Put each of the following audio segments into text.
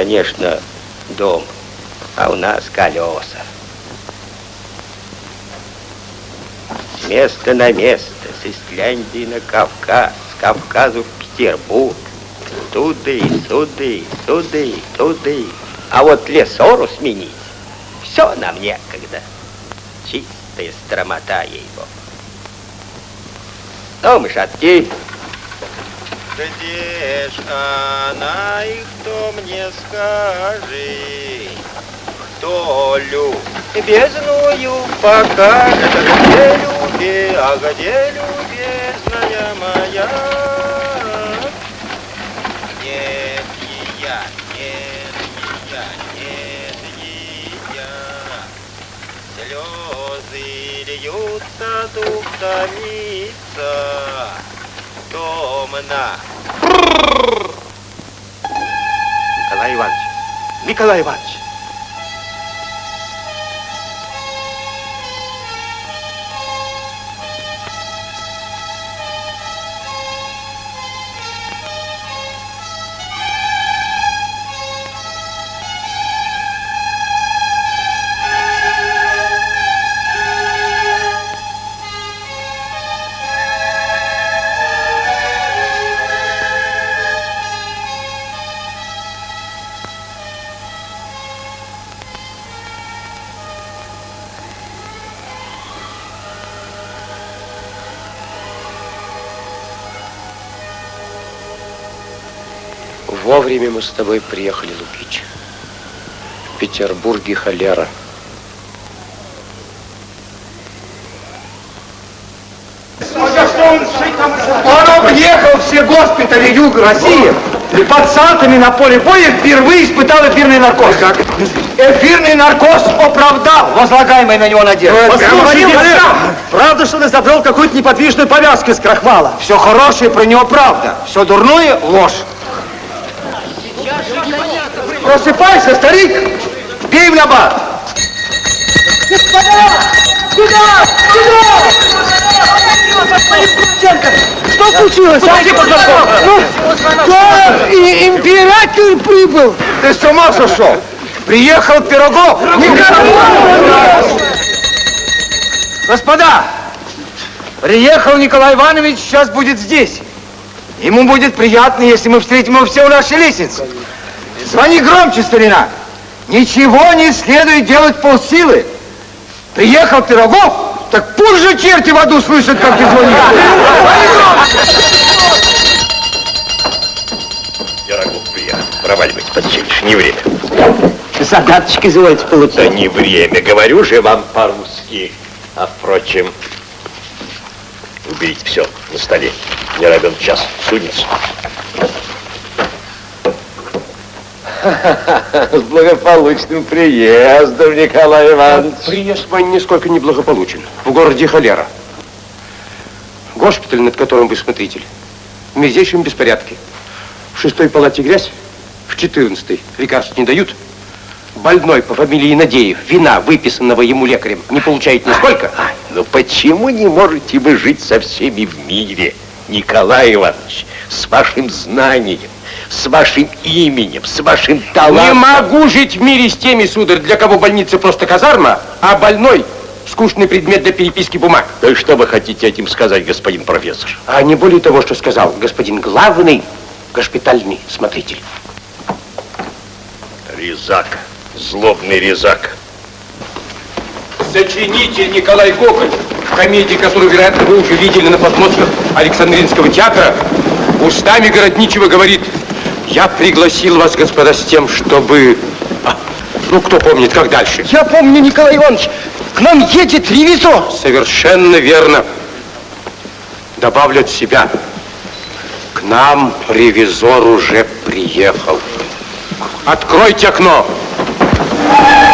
конечно, дом, а у нас колеса. С места на место, с Исляндии на Кавказ, с Кавказу в Петербург. Туды, суды, туды, туды. А вот лесору сменить, все нам некогда. Чистая стромота его. Ну, мышатки. Где ж она и кто мне скажи? Кто любезную покажет? Где люби, а где любезная моя? Нет, я, нет, я, нет, я. Слезы льются, дух томится, томно. Николай Иванович, Николай Иванович. Вовремя мы с тобой приехали, Лукич. В Петербурге холера. Он объехал все госпитали Юга России и пациентами на поле боя впервые испытал эфирный наркоз. Как? Эфирный наркоз оправдал возлагаемый на него надежды. Послушайте, правда, что он изобрел какую-то неподвижную повязку из крахмала? Все хорошее про него правда, все дурное ложь. Просыпайся, старик, бей в набат. Господа! Куда? Куда? Что случилось? а? Ну, Да, и император прибыл. Ты с ума сошел? Приехал Пирогов. Господа, приехал Николай Иванович, сейчас будет здесь. Ему будет приятно, если мы встретим его все у нашей лестнице. Звони громче, старина. Ничего не следует делать полсилы. Приехал Пирогов, так пусть же черти в аду слышат, как ты звонишь. Пирогов приехал. Проваливайте, подчинишь, не время. Задаточки изволите Да получать. не время, говорю же вам по-русски. А впрочем, уберите все на столе. Не равен час, сунется. С благополучным приездом, Николай Иванович. Приезд мой нисколько не благополучен. В городе холера. Госпиталь, над которым вы смотритель, в мизейшем беспорядке. В шестой палате грязь, в четырнадцатой лекарств не дают. Больной по фамилии Надеев, вина, выписанного ему лекарем, не получает нисколько. Но почему не можете вы жить со всеми в мире, Николай Иванович, с вашим знанием, с вашим именем, с вашим талантом? Не могу жить в мире с теми, сударь, для кого больница просто казарма, а больной скучный предмет для переписки бумаг. Да и что вы хотите этим сказать, господин профессор? А не более того, что сказал господин главный госпитальный смотритель. Резак, злобный резак. Сочинитель Николай Гоголь в комедии, которую, вероятно, вы уже видели на подмостках Александринского театра, устами Городничего говорит, я пригласил вас, господа, с тем, чтобы... А, ну, кто помнит, как дальше? Я помню, Николай Иванович, к нам едет ревизор. Совершенно верно. Добавлю от себя. К нам ревизор уже приехал. Откройте окно. Ужасное.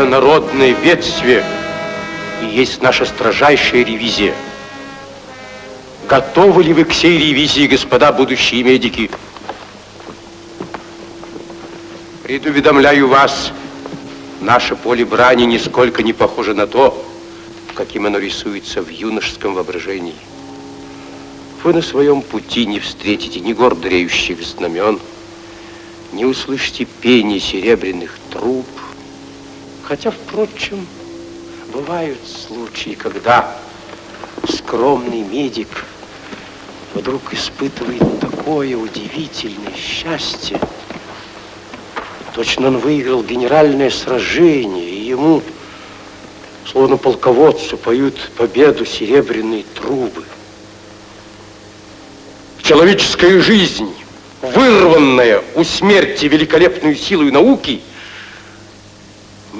Это народное бедствие и есть наша строжайшая ревизия. Готовы ли вы к сей ревизии, господа будущие медики? Предуведомляю вас, наше поле брани нисколько не похоже на то, каким оно рисуется в юношеском воображении. Вы на своем пути не встретите ни гор дреющих знамен, не услышите пение серебряных труб. Хотя, впрочем, бывают случаи, когда скромный медик вдруг испытывает такое удивительное счастье. Точно он выиграл генеральное сражение, и ему, словно полководцу, поют победу серебряные трубы. Человеческая жизнь, вырванная у смерти великолепную силой науки,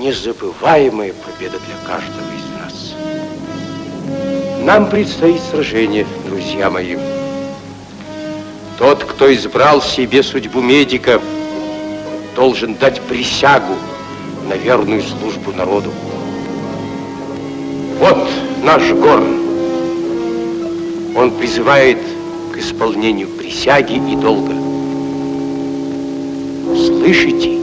незабываемая победа для каждого из нас. Нам предстоит сражение, друзья мои. Тот, кто избрал себе судьбу медика, должен дать присягу на верную службу народу. Вот наш горн. Он призывает к исполнению присяги и долга. Слышите?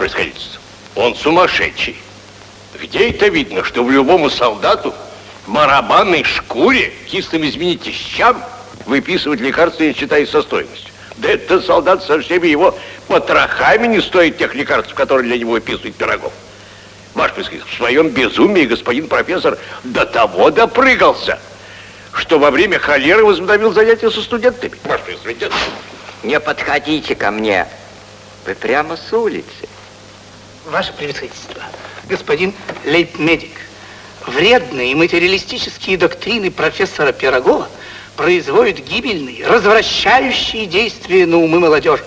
Происходительство, он сумасшедший. Где это видно, что в любому солдату в барабанной шкуре, кислым, извините, щам, выписывать лекарства, не считая со стоимостью? Да этот солдат со всеми его потрохами не стоит тех лекарств, которые для него выписывает Пирогов. Происходительство, в своем безумии господин профессор до того допрыгался, что во время холеры возобновил занятия со студентами. Ваше происходительство. Не подходите ко мне. Вы прямо с улицы. Ваше превосходительство, господин лейб-медик, вредные материалистические доктрины профессора Пирогова производят гибельные, развращающие действия на умы молодежи.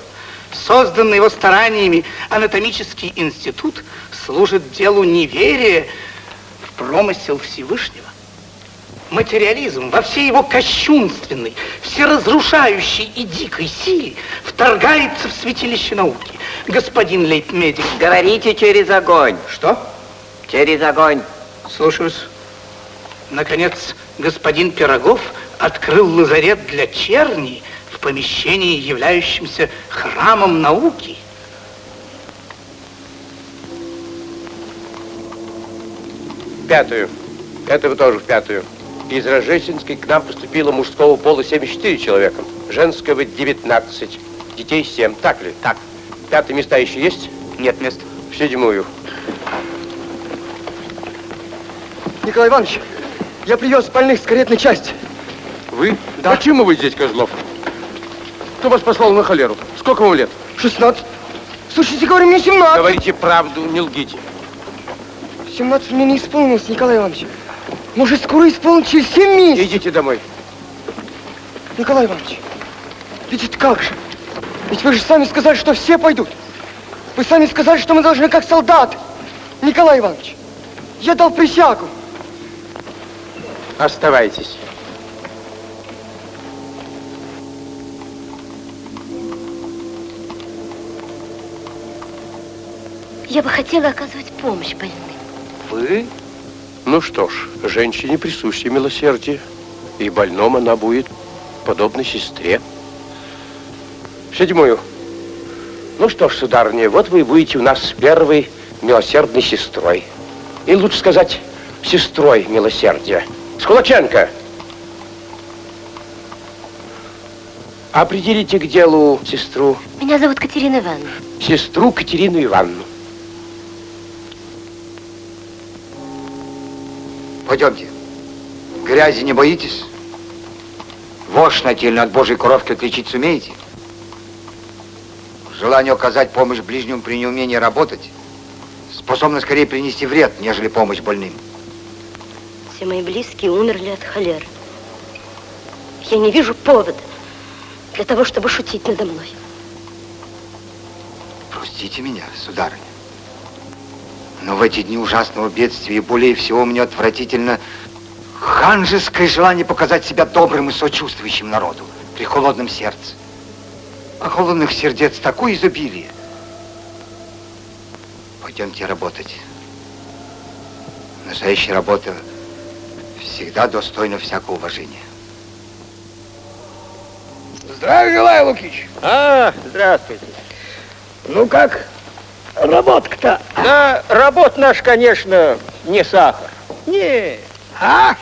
Созданный его стараниями анатомический институт служит делу неверия в промысел Всевышнего. Материализм во всей его кощунственной, всеразрушающей и дикой силе вторгается в святилище науки. Господин лейб-медик. Говорите через огонь. Что? Через огонь. Слушаюсь. Наконец, господин Пирогов открыл лазарет для черни в помещении, являющемся храмом науки. Пятую. Это вы тоже в пятую. Из Рождественской к нам поступило мужского пола 74 человека, женского 19, детей 7. Так ли? Так. Пятые места еще есть? Нет мест. В седьмую. Николай Иванович, я привез больных с каретной части. Вы? Да. Почему вы здесь, Козлов? Кто вас послал на холеру? Сколько вам лет? 16. Слушайте, говорю, мне 17. Говорите правду, не лгите. 17 мне не исполнилось, Николай Иванович. Может, скоро исполнится через 7 месяцев. Идите домой. Николай Иванович, ведь это как же? Ведь вы же сами сказали, что все пойдут. Вы сами сказали, что мы должны как солдаты. Николай Иванович, я дал присягу. Оставайтесь. Я бы хотела оказывать помощь больным. вы? Ну что ж, женщине присуще милосердие, и больном она будет подобной сестре. Седьмую. Ну что ж, сударыня, вот вы будете у нас первой милосердной сестрой. И лучше сказать, сестрой милосердия. Скулаченко! Определите к делу сестру. Меня зовут Катерина Ивановна. Сестру Катерину Ивановну. Пойдемте. Грязи не боитесь? Вошь нательно от божьей коровки отличить сумеете? Желание оказать помощь ближнему при неумении работать способно скорее принести вред, нежели помощь больным. Все мои близкие умерли от холеры. Я не вижу повода для того, чтобы шутить надо мной. Простите меня, сударыня. Но в эти дни ужасного бедствия более всего мне отвратительно ханжеское желание показать себя добрым и сочувствующим народу при холодном сердце. А холодных сердец такое изобилие. Пойдемте работать. Настоящая работа всегда достойна всякого уважения. Здравия желаю, Лукич. А, здравствуйте. Ну как, работка-то? Да, работа наш, конечно, не сахар. Не, А?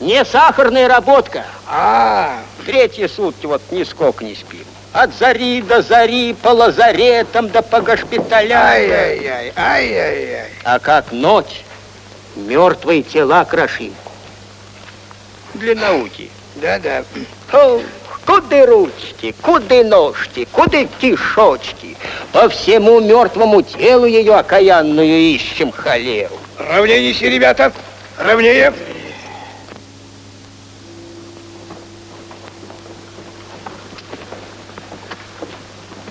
не сахарная работка. А, Третьи сутки вот нисколько не спим. От зари до зари, по лазаретам да по госпиталям. ай-яй-яй, ай-яй-яй. А как ночь, мертвые тела крошим. Для науки. Да-да. Куды ручки, куды ножки, куды кишочки? По всему мертвому телу ее окаянную ищем холеру. Равнее неси, ребята. Равнее.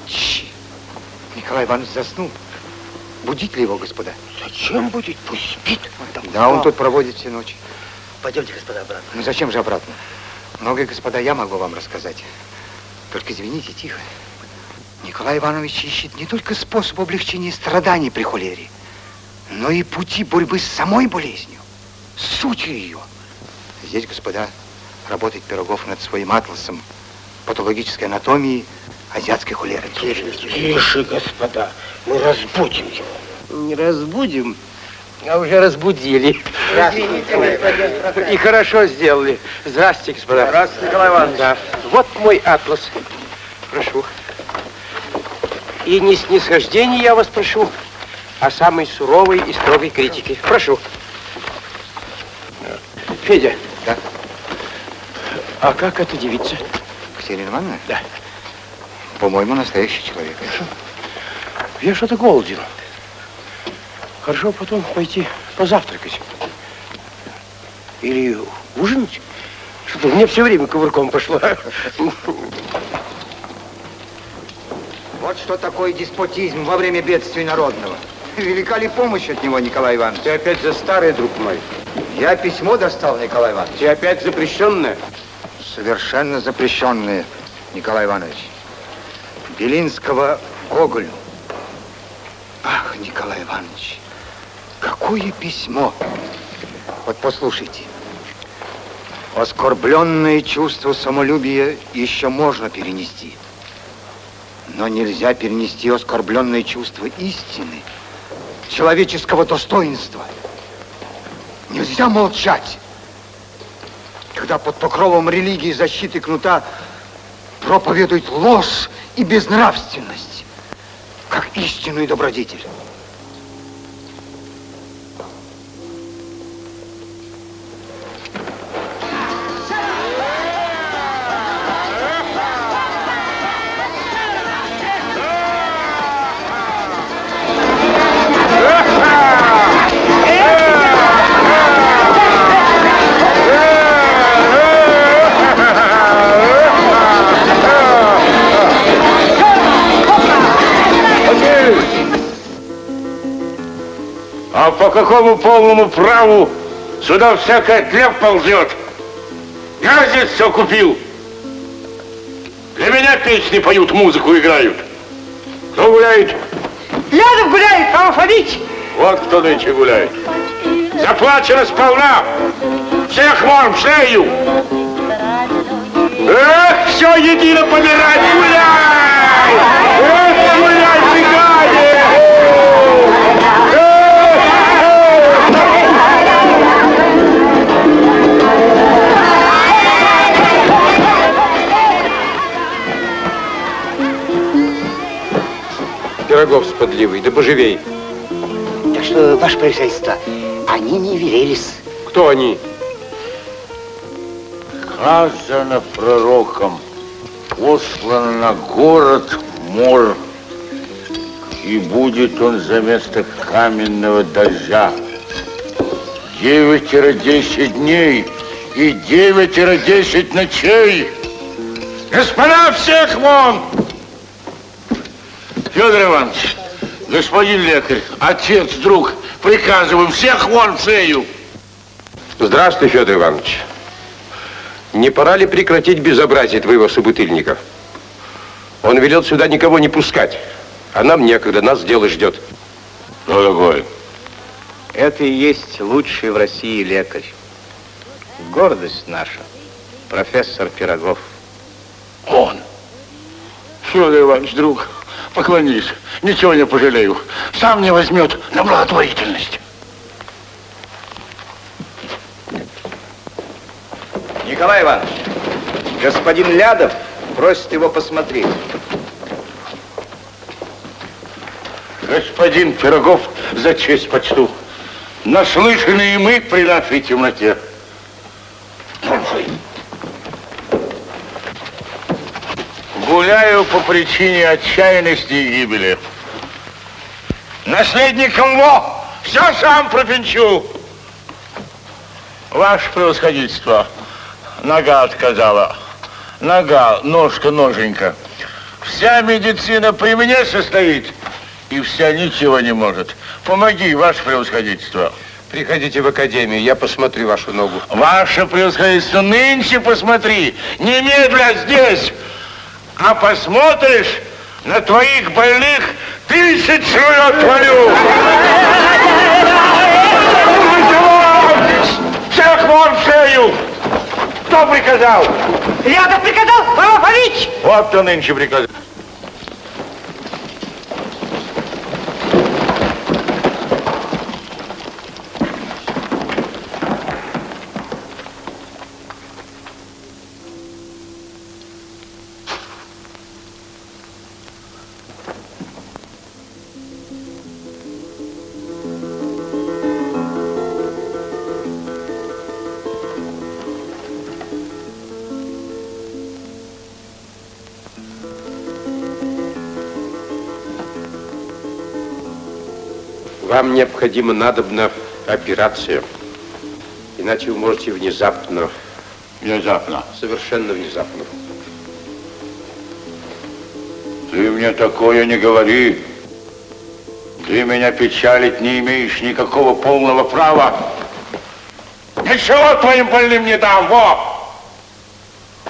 Щ. Николай Иванович заснул. Будить ли его, господа? Зачем будет? Пусть спит. Да, он тут проводит все ночи. Пойдемте, господа, обратно. Ну зачем же обратно? Многое, господа, я могу вам рассказать. Только извините, тихо. Николай Иванович ищет не только способ облегчения страданий при холере, но и пути борьбы с самой болезнью, сутью ее. Здесь, господа, работает Пирогов над своим атласом патологической анатомии азиатской холеры. Тише, господа. Мы разбудим его. Не разбудим, а уже разбудили. И хорошо сделали. Здравствуйте, господа. Здравствуйте, Николай Иванович. Да. Вот мой атлас. Прошу. И не снисхождение я вас прошу, а самой суровой и строгой критики. Прошу. Федя. Да? А как эта девица? Катерина Ивановна? Да. По-моему, настоящий человек. Я что-то голоден. Хорошо потом пойти позавтракать. Или ужинать. Что-то мне все время кувырком пошло. Вот что такое деспотизм во время бедствия народного. Велика ли помощь от него, Николай Иванович? Ты опять за старое, друг мой. Я письмо достал, Николай Иванович. Ты опять запрещенное. Совершенно запрещенные, Николай Иванович. Белинского Гоголю. Ах, Николай Иванович, какое письмо. Вот послушайте. Оскорбленное чувство самолюбия еще можно перенести. Но нельзя перенести оскорбленное чувство истины, человеческого достоинства. Нельзя молчать, когда под покровом религии защиты кнута проповедует ложь и безнравственность, как истину и добродетель. Какому полному праву сюда всякая тлеп ползет? Я здесь все купил. Для меня песни поют, музыку играют. Кто гуляет? Рядом гуляет, алфавит. Вот кто нынче гуляет. Заплачено сполна. Всех вон в шею. Эх, все едино помирать, гуляй! Пирогов с подливой, да поживей. Так что, ваше превосходительство, они не велелись. Кто они? Сказано пророком, послан на город мор, и будет он за место каменного дождя. Девятеро-десять дней и девятеро-десять ночей. Господа, всех вон! Федор Иванович, господин лекарь, отец, друг, приказываем всех вон в шею. Здравствуй, Федор Иванович. Не пора ли прекратить безобразие твоего собутыльника? Он велел сюда никого не пускать, а нам некогда, нас дело ждет. Что такое? Это и есть лучший в России лекарь. Гордость наша. Профессор Пирогов. Он. Федор Иванович, друг, поклонись. Ничего не пожалею. Сам не возьмет на благотворительность. Николай Иванович, господин Лядов просит его посмотреть. Господин Пирогов, за честь почту. Наслышаны и мы при нашей темноте. Гуляю по причине отчаянности и гибели. Наследником во! Все сам пропинчу. Ваше превосходительство, нога отказала. Нога, ножка, ноженька. Вся медицина при мне состоит, и вся ничего не может. Помоги, ваше превосходительство. Приходите в академию, я посмотрю вашу ногу. Ваше превосходительство, нынче посмотри, немедля здесь. А посмотришь, на твоих больных тысячу отвалю. Всех вон в шею! Кто приказал? Я-то приказал, Павлович! Вот кто нынче приказал. Вам необходима надобна операция. Иначе вы можете внезапно... Внезапно? Совершенно внезапно. Ты мне такое не говори. Ты меня печалить не имеешь никакого полного права. Ничего твоим больным не дам, во!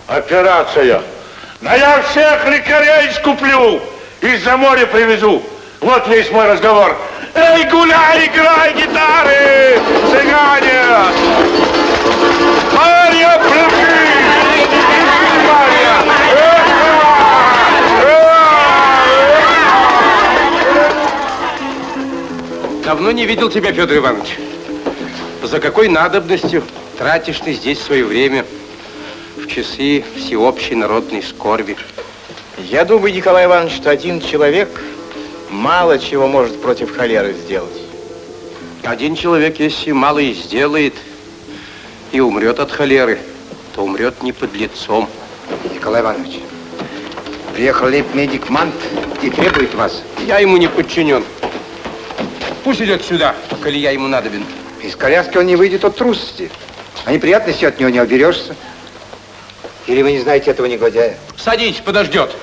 Операция. Но я всех лекарей скуплю. Из-за моря привезу. Вот весь мой разговор. Эй, гуляй, играй гитары, цыгане! Марья, пляши! Марья! Давно не видел тебя, Федор Иванович. За какой надобностью тратишь ты здесь свое время в часы всеобщей народной скорби? Я думаю, Николай Иванович, что один человек мало чего может против холеры сделать. Один человек, если мало и сделает, и умрет от холеры, то умрет не под лицом. Николай Иванович, приехал лейб-медик Мант и требует вас. Я ему не подчинен. Пусть идет сюда, коли я ему надобен. Из коляски он не выйдет от трусости. А неприятностей от него не оберешься. Или вы не знаете этого негодяя? Садись, подождет.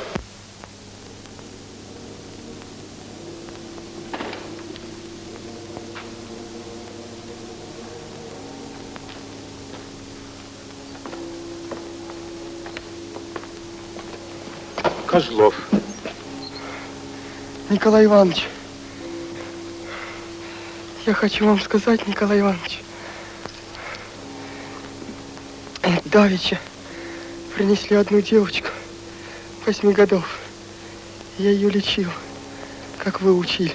Козлов. Николай Иванович, я хочу вам сказать, Николай Иванович, Давича принесли одну девочку, восьми годов. Я ее лечил, как вы учили.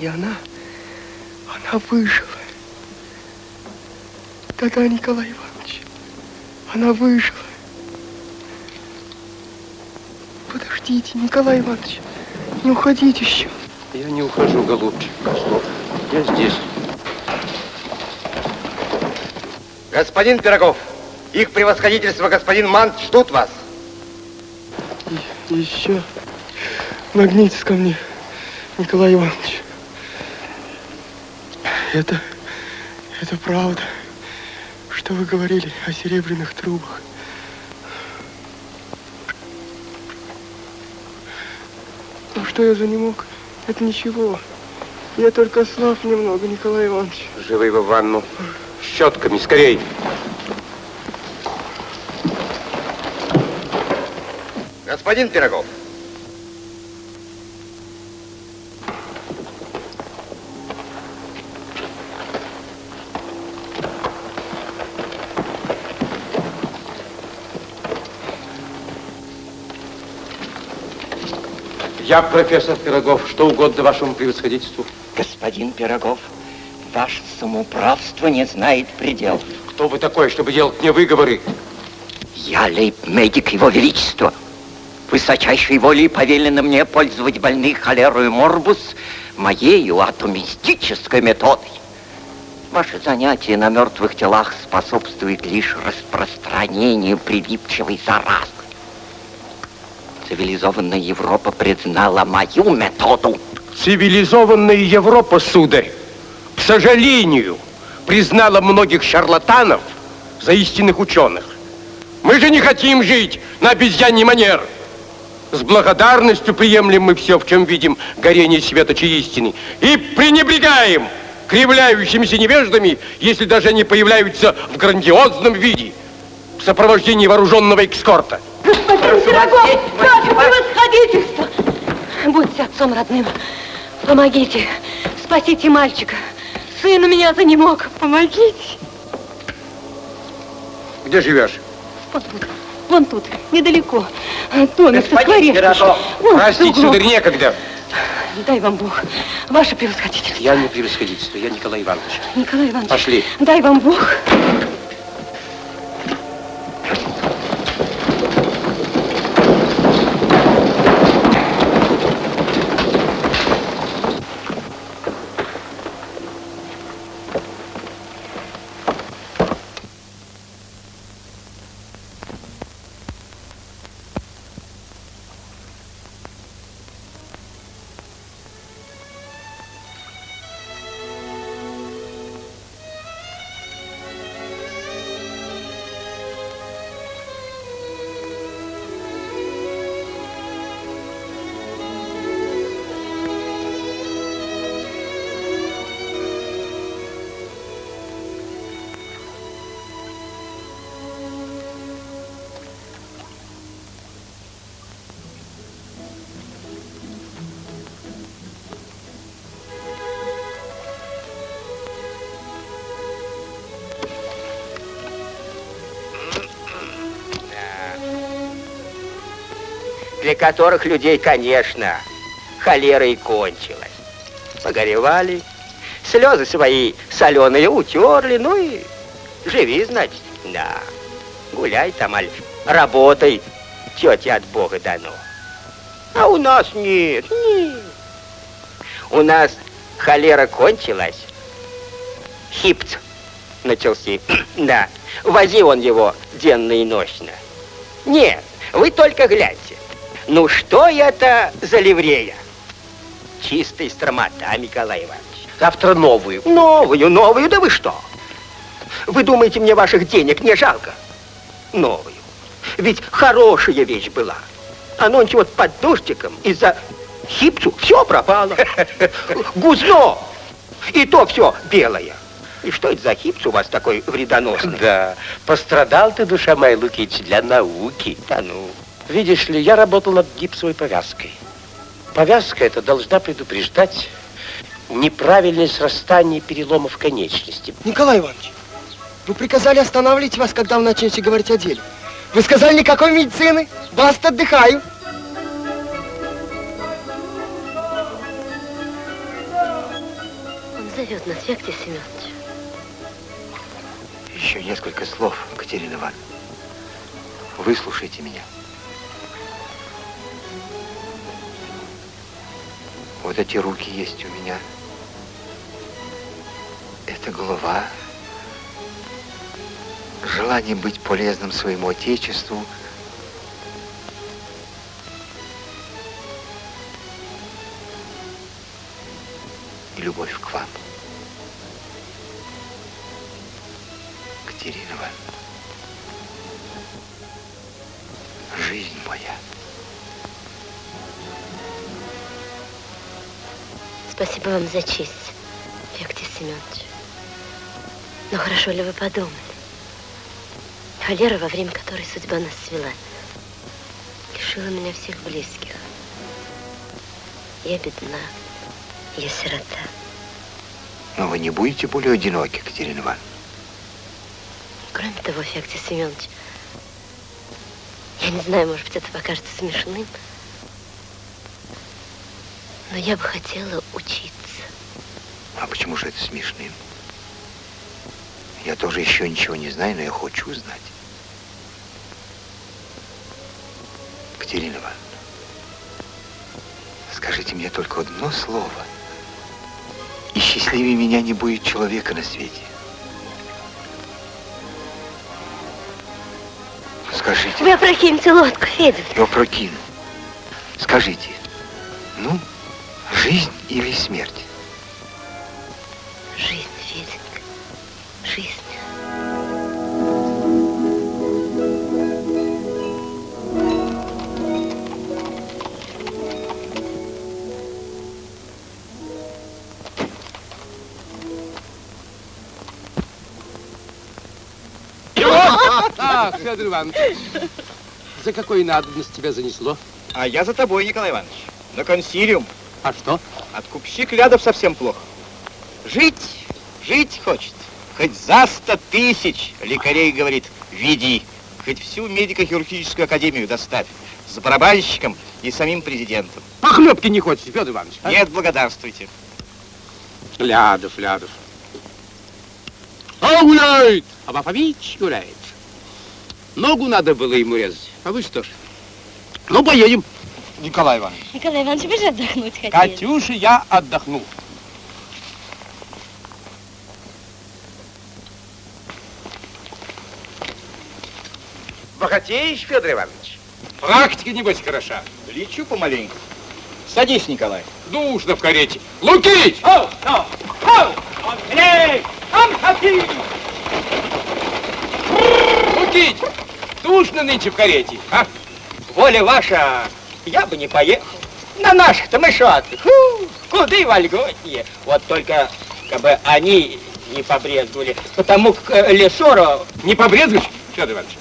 И она, она выжила. Да-да, Николай Иванович, она выжила. Подождите, Николай Иванович, не уходите еще. Я не ухожу, голубчик. Я здесь. Господин Пирогов, их превосходительство, господин Мант, ждут вас. И, еще нагнитесь ко мне, Николай Иванович. Это, это правда, что вы говорили о серебряных трубах. Что я за не мог? Это ничего. Я только слаб немного, Николай Иванович. Живы в ванну. Щетками, скорей. Господин Пирогов. Я профессор Пирогов. Что угодно вашему превосходительству. Господин Пирогов, ваше самоуправство не знает предел. Кто вы такой, чтобы делать мне выговоры? Я лейб-медик Его Величества. Высочайшей волей повелено мне пользовать больных холерою морбус моею атомистической методой. Ваше занятие на мертвых телах способствует лишь распространению прилипчивой заразы. Цивилизованная Европа признала мою методу. Цивилизованная Европа, сударь, к сожалению, признала многих шарлатанов за истинных ученых. Мы же не хотим жить на обезьяний манер. С благодарностью приемлем мы все, в чем видим горение светочей истины. И пренебрегаем кривляющимися невеждами, если даже они появляются в грандиозном виде, в сопровождении вооруженного экскорта. Господин Пирогов, ваше превосходительство! Будьте отцом родным. Помогите. Спасите мальчика. Сын у меня занемог. Помогите. Где живешь? Вон тут. Вон тут. Недалеко. Домик со. Вон, Простите, сударь, некогда. Дай вам Бог. Ваше превосходительство. Я не превосходительство, я Николай Иванович. Николай Иванович. Пошли. Дай вам Бог. Которых людей, конечно, холера и кончилась. Погоревали, слезы свои соленые утерли, ну и живи, значит, да. Гуляй там, аль, работай, тетя от Бога дано. А у нас нет, нет. У нас холера кончилась, хипц начался, да. Вози он его денно и ночно. Нет, вы только гляньте. Ну что это за ливрея? Чистая стромота, Николай Иванович. Завтра новую. Новую, новую, да вы что? Вы думаете, мне ваших денег не жалко? Новую. Ведь хорошая вещь была. А нонче вот под дождиком из-за хипцу все пропало. Гузно. И то все белое. И что это за хипс у вас такой вредоносный? Да, пострадал ты, душа моя, Лукич, для науки. Да ну. Видишь ли, я работал над гипсовой повязкой. Повязка эта должна предупреждать неправильное срастание переломов конечности. Николай Иванович, Вы приказали останавливать вас, когда вы начнете говорить о деле. Вы сказали никакой медицины. Баста, отдыхаю. Он зовет нас, Феоктий Семенович. Еще несколько слов, Катерина Ивановна. Выслушайте меня. Вот эти руки есть у меня. Это голова. Желание быть полезным своему Отечеству. И любовь к вам. Катерина Ивановна. Жизнь моя. Спасибо вам за честь, Феоктий Семенович. Но хорошо ли вы подумали? Холера, во время которой судьба нас свела, лишила меня всех близких. Я бедна, я сирота. Но вы не будете более одиноки, Катерина Ивановна. Кроме того, Феоктий Семенович, я не знаю, может быть, это покажется смешным, но я бы хотела учиться. А почему же это смешным? Я тоже еще ничего не знаю, но я хочу знать. Катерина Ивановна, скажите мне только одно слово, и счастливее меня не будет человека на свете. Скажите. Вы опрокиньте лодку, Федя. Я опрокину. Скажите, ну, жизнь или смерть? Жизнь, Феденька, жизнь. Ах, Федор Иванович, за какой надобность тебя занесло? А я за тобой, Николай Иванович. На консилиум. А что? Откупщик рядов совсем плохо. Жить, жить хочет. Хоть за сто тысяч, лекарей говорит, веди. Хоть всю медико-хирургическую академию доставь. С барабанщиком и самим президентом. А хлебки не хочешь, Федор Иванович? а? Нет, благодарствуйте. Лядов, Лядов. А гуляет! А Бафович гуляет. Ногу надо было ему резать. А вы что ж? Ну, поедем. Николай Иванович. Николай Иванович, вы же отдохнуть хотели. Катюша, я отдохну. Богатеешь, Федор Иванович? Практика, небось, хороша. Лечу помаленьку. Садись, Николай. Душно в карете. Лукич! Оу, оу, оу! Андрей! Амхати! Лукич! Душно нынче в карете, а? Воля ваша, я бы не поехал. На наших-то мы шо ты? Фу, куды вольготнее. Вот только, как бы они не побрезговали, потому как э, Лесоро... Не побрезгуешь, Федор Иванович?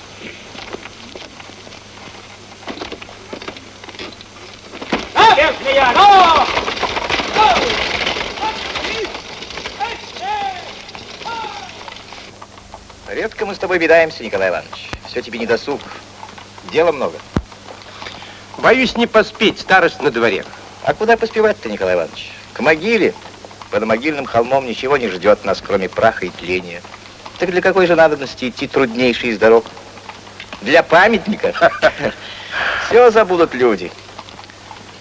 А, бешеная, ну! Редко мы с тобой видаемся, Николай Иванович. Все тебе не досуг. Дела много. Боюсь не поспеть, старость на дворе. А куда поспевать-то, Николай Иванович? К могиле. Под могильным холмом ничего не ждет нас, кроме праха и тления. Так для какой же надобности идти труднейший из дорог? Для памятника? Все забудут люди.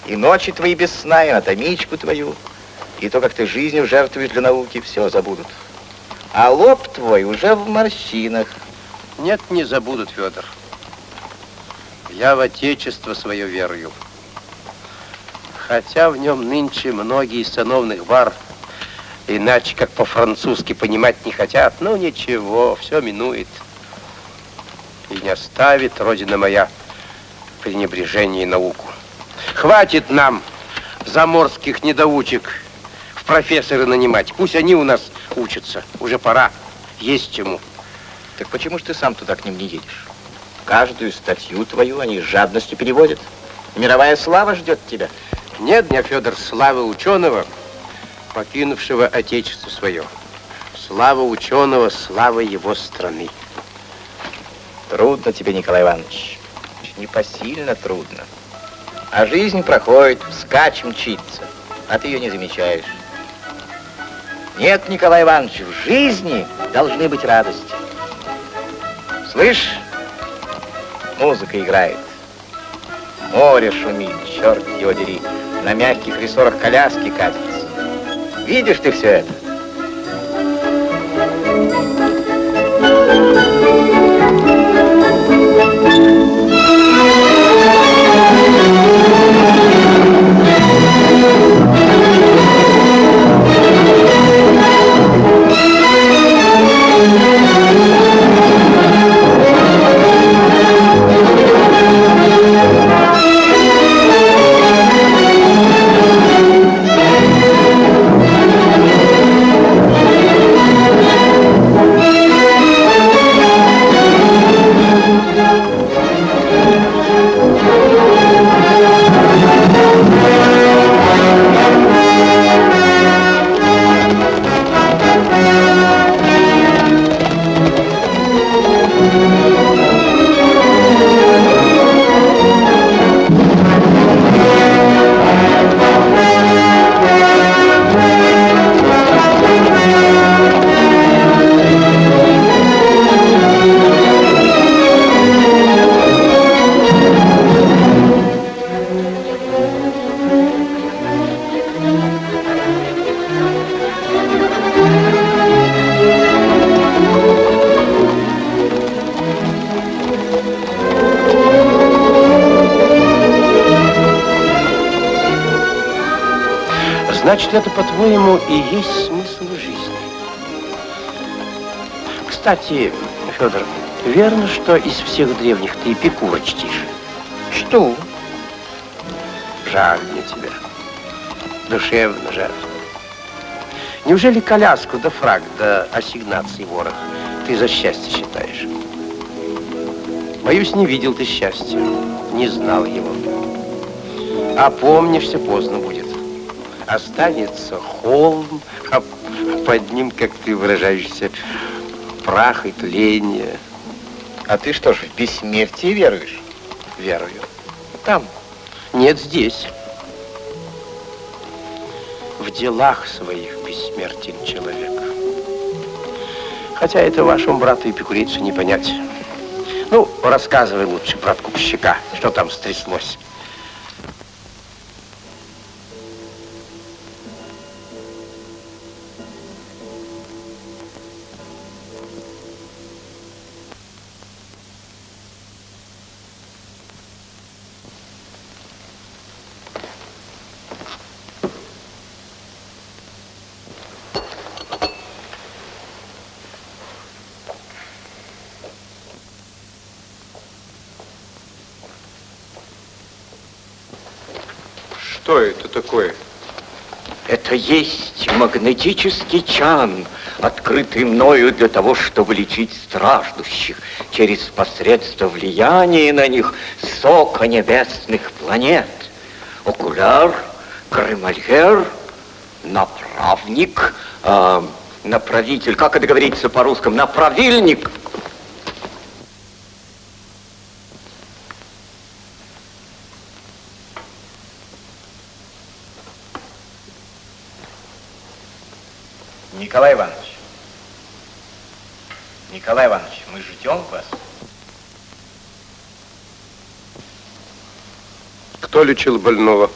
И ночи твои без сна, и анатомичку твою, и то, как ты жизнью жертвуешь для науки, все забудут. А лоб твой уже в морщинах. Нет, не забудут, Федор. Я в Отечество свое верую. Хотя в нем нынче многие сановных бар иначе как по-французски понимать не хотят. Ну ничего, все минует. И не оставит, Родина моя, пренебрежение и науку. Хватит нам заморских недоучек в профессоры нанимать. Пусть они у нас учатся. Уже пора. Есть чему. Так почему же ты сам туда к ним не едешь? Каждую статью твою они с жадностью переводят. Мировая слава ждет тебя. Нет дня, Федор, славы ученого, покинувшего отечество свое. Слава ученого, слава его страны. Трудно тебе, Николай Иванович. Непосильно трудно. А жизнь проходит, вскачь мчится, а ты ее не замечаешь. Нет, Николай Иванович, в жизни должны быть радости. Слышь, музыка играет. Море шумит, черт его дери. На мягких рессорах коляски катятся. Видишь ты все это? Значит, это, по-твоему, и есть смысл жизни. Кстати, Федор, верно, что из всех древних ты Эпикура чтишь? Что? Жаль мне тебя. Душевно жаль. Неужели коляску да фраг да ассигнации ворох ты за счастье считаешь? Боюсь, не видел ты счастья, не знал его. А помнишься поздно будет. Останется холм, а под ним, как ты выражаешься, прах и тление. А ты что ж, в бессмертие веруешь? Верую. Там. Нет, здесь. В делах своих бессмертен человек. Хотя это вашему брату Эпикурейцу не понять. Ну, рассказывай лучше про откупщика, что там стряслось. Есть магнетический чан, открытый мною для того, чтобы лечить страждущих через посредство влияния на них сока небесных планет. Окуляр, кремальер, направник, э, направитель, как это говорится по-русскому, направильник. Николай Иванович. Николай Иванович, мы ждем вас. Кто лечил больного?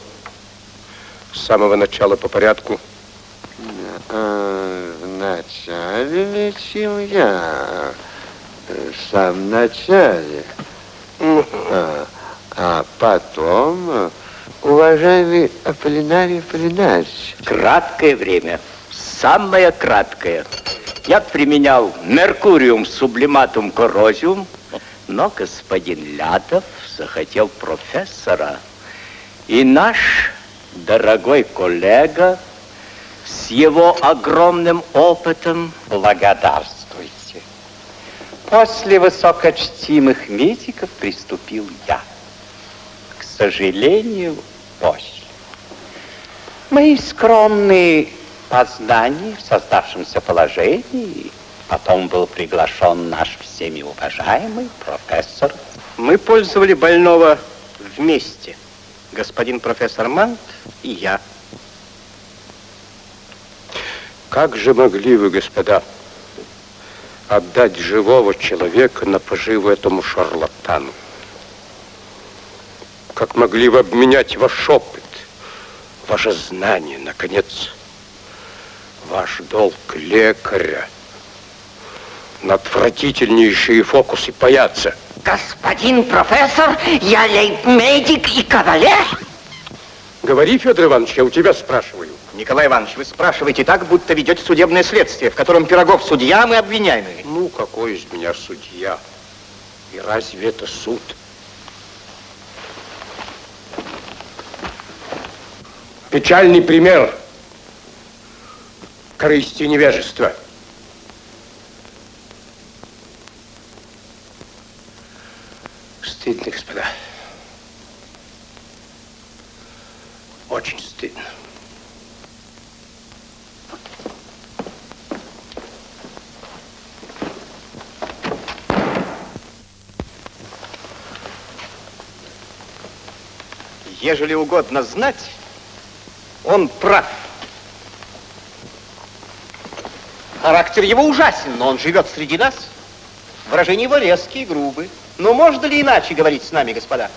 С самого начала по порядку. А, Вначале лечил я. В самом начале. А, а потом, уважаемый Аполлинарий Аполлинарьевич. Краткое время, самое краткое. Я применял меркуриум сублиматум коррозиум, но господин Лятов захотел профессора. И наш дорогой коллега с его огромным опытом благодарствуйте. После высокочтимых медиков приступил я. К сожалению, после. Мои скромные познании в создавшемся положении. Потом был приглашен наш всеми уважаемый профессор. Мы пользовали больного вместе. Господин профессор Мант и я. Как же могли вы, господа, отдать живого человека на поживу этому шарлатану? Как могли вы обменять ваш опыт, ваше знание, наконец, ваш долг лекаря на отвратительнейшие фокусы паяться? Господин профессор, я лейб-медик и кавалер. Говори, Федор Иванович, я у тебя спрашиваю. Николай Иванович, вы спрашиваете так, будто ведете судебное следствие, в котором Пирогов судья, а мы обвиняемые. Ну, какой из меня судья? И разве это суд? Печальный пример корысти невежества. Стыдно, господа. Очень стыдно. Ежели угодно знать, он прав. Характер его ужасен, но он живет среди нас. Выражения его резкие, грубые. Но можно ли иначе говорить с нами, господа?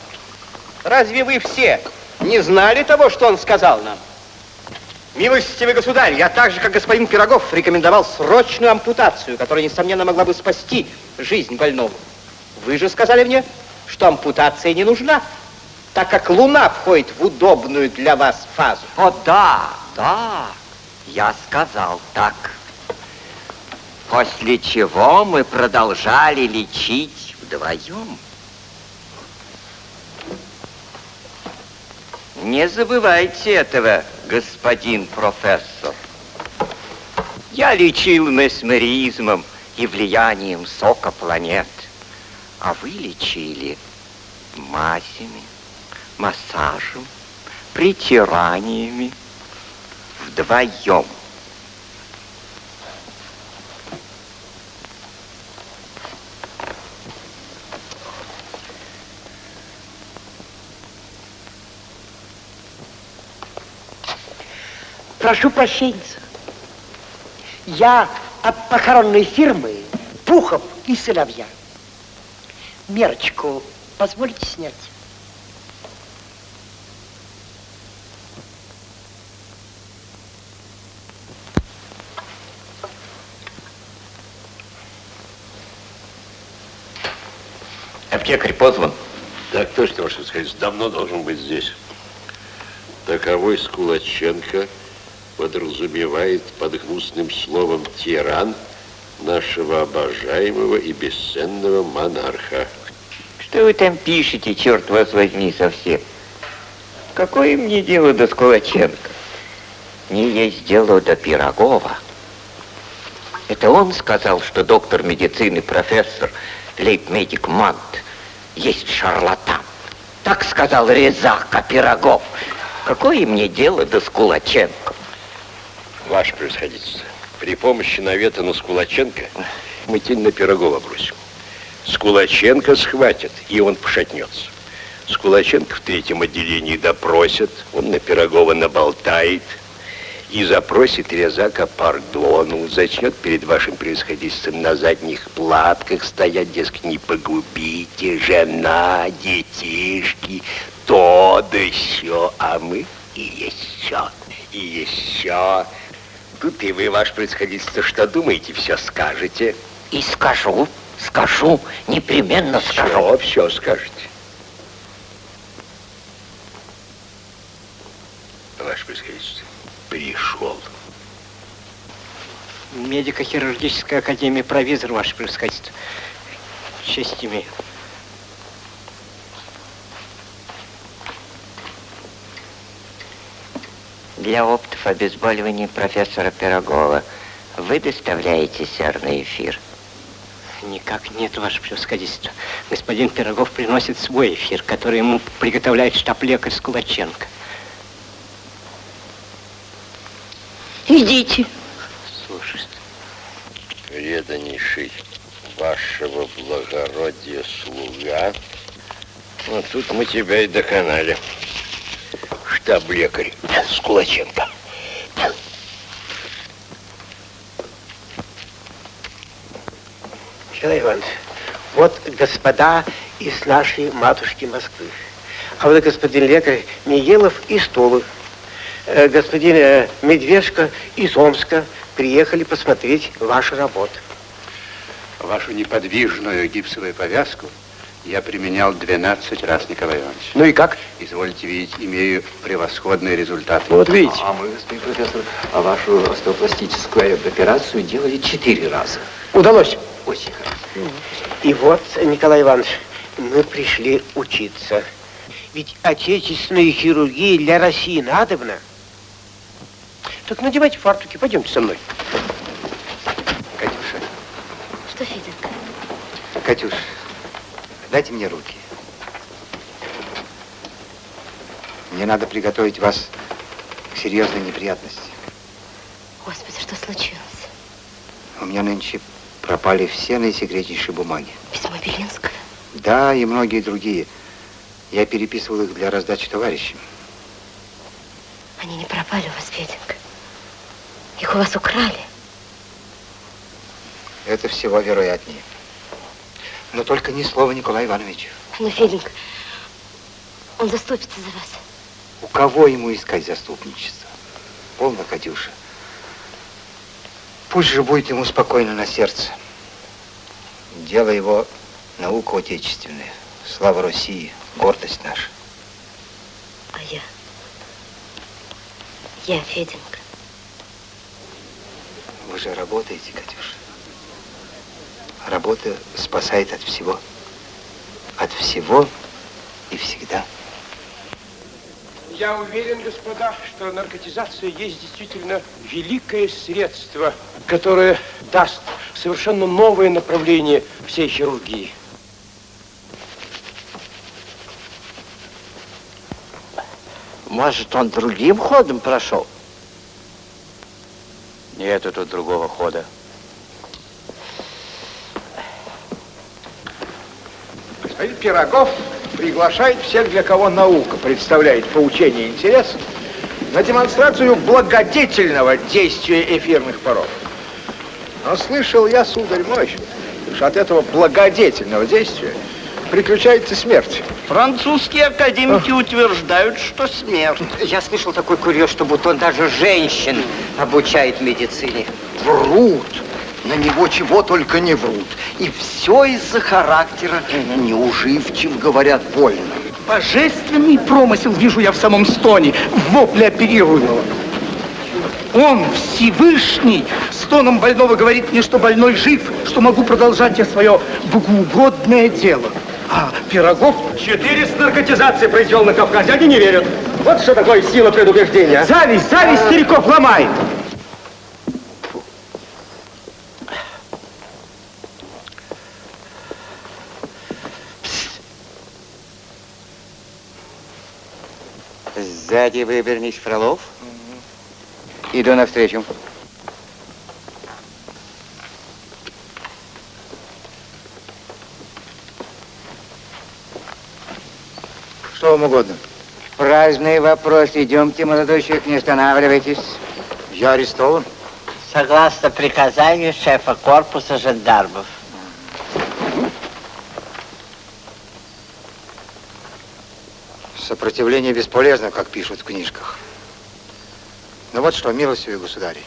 Разве вы все не знали того, что он сказал нам? Милостивый государь, я так же, как господин Пирогов, рекомендовал срочную ампутацию, которая, несомненно, могла бы спасти жизнь больному. Вы же сказали мне, что ампутация не нужна, так как Луна входит в удобную для вас фазу. О, да, да, я сказал так. После чего мы продолжали лечить вдвоем. Не забывайте этого, господин профессор. Я лечил месмеризмом и влиянием сока планет, а вы лечили мазями, массажем, притираниями вдвоем. Прошу прощения. Я от похоронной фирмы Пухов и сыновья. Мерочку позвольте снять? Аптекарь позван. Так точно, ваше сказать, давно должен быть здесь. Таковой Скулаченко подразумевает под гнусным словом тиран нашего обожаемого и бесценного монарха. Что вы там пишете, черт вас возьми, совсем? Какое мне дело до Скулаченко? Не есть дело до Пирогова. Это он сказал, что доктор медицины, профессор, лейб-медик Мант, есть шарлатан. Так сказал Резака Пирогов. Какое мне дело до Скулаченко? Ваше превосходительство, при помощи навета на Скулаченко мы тень на Пирогова бросим. Скулаченко схватят, и он пошатнется. Скулаченко в третьем отделении допросят, он на Пирогова наболтает и запросит Резака пардону, зачнет перед вашим превосходительством на задних платках стоять, дескать, не погубите, жена, детишки, то да еще, а мы и еще, и еще. Тут и вы, ваше происходительство, что думаете, все скажете. И скажу, скажу, непременно скажу. Все, все скажете. Ваше происходительство, пришел. Медико-хирургическая академия провизор, ваше превосходительство. Честь имею. Для опытов обезболивания профессора Пирогова вы доставляете серный эфир? Никак нет, ваше превосходительство. Господин Пирогов приносит свой эфир, который ему приготовляет штаб-лекарь Скулаченко. Идите. Слушай, преданнейший вашего благородия слуга, вот тут мы тебя и доконали. Штаб-лекарь Скулаченко. Николай Иванович, вот господа из нашей матушки Москвы. А вот господин лекарь Мигелов из Тулы. Э, господин э, Медвежко из Омска приехали посмотреть ваши работы. Вашу неподвижную гипсовую повязку я применял 12 раз, Николай Иванович. Ну и как? Извольте видеть, имею превосходные результаты. Вот видите. А мы, господин профессор, а вашу остеопластическую операцию делали четыре раза. Удалось? Очень хорошо. И вот, Николай Иванович, мы пришли учиться. Ведь отечественная хирургия для России надобна. Так надевайте фартуки, пойдемте со мной. Катюша, Что, Феденька? Катюш, дайте мне руки. Мне надо приготовить вас к серьезной неприятности. Господи, что случилось? У меня нынче пропали все наисекретнейшие бумаги. Письмо Белинского? Да, и многие другие. Я переписывал их для раздачи товарищам. Они не пропали у вас, Феденька. Их у вас украли. Это всего вероятнее. Но только ни слова Николаю Ивановичу. Ну, Феденька, он заступится за вас. У кого ему искать заступничество? Полно, Катюша. Пусть же будет ему спокойно на сердце. Дело его наука отечественная. Слава России, гордость наша. А я? Я, Феденька. Вы же работаете, Катюша. Работа спасает от всего. От всего и всегда. Я уверен, господа, что наркотизация есть действительно великое средство, которое даст совершенно новое направление всей хирургии. Может, он другим ходом прошел? Нету тут другого хода. Господин Пирогов приглашает всех, для кого наука представляет поучение и интерес, на демонстрацию благодетельного действия эфирных паров. Но слышал я, сударь мой, что от этого благодетельного действия приключается смерть. Французские академики утверждают, что смерть. Я слышал такой курьез, что будто он даже женщин обучает медицине. Врут. На него чего только не врут. И все из-за характера неуживчив, говорят, больно. Божественный промысел вижу я в самом стоне, в вопле оперируемого. Он, Всевышний, стоном больного говорит мне, что больной жив, что могу продолжать я свое богоугодное дело. А Пирогов... 400 наркотизации произвел на Кавказе, они не верят. Вот что такое сила предубеждения. Зависть, зависть стариков ломает. Сзади выбернись, Фролов. Иду навстречу. Что вам угодно? Праздный вопрос. Идемте, молодой человек, не останавливайтесь. Я арестован. Согласно приказанию шефа корпуса жандармов. Сопротивление бесполезно, как пишут в книжках. Ну вот что, милостивый государь,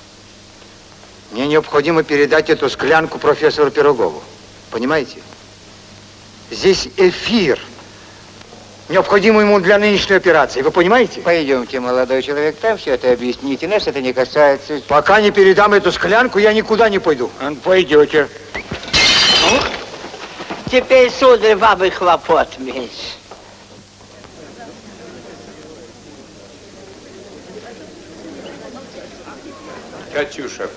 мне необходимо передать эту склянку профессору Пирогову. Понимаете? Здесь эфир. Необходимо ему для нынешней операции. Вы понимаете? Пойдемте, молодой человек, там все это объясните. Нас это не касается. Пока не передам эту склянку, я никуда не пойду. Пойдете. Теперь, сударь, вам и хлопот меньше. Катюша,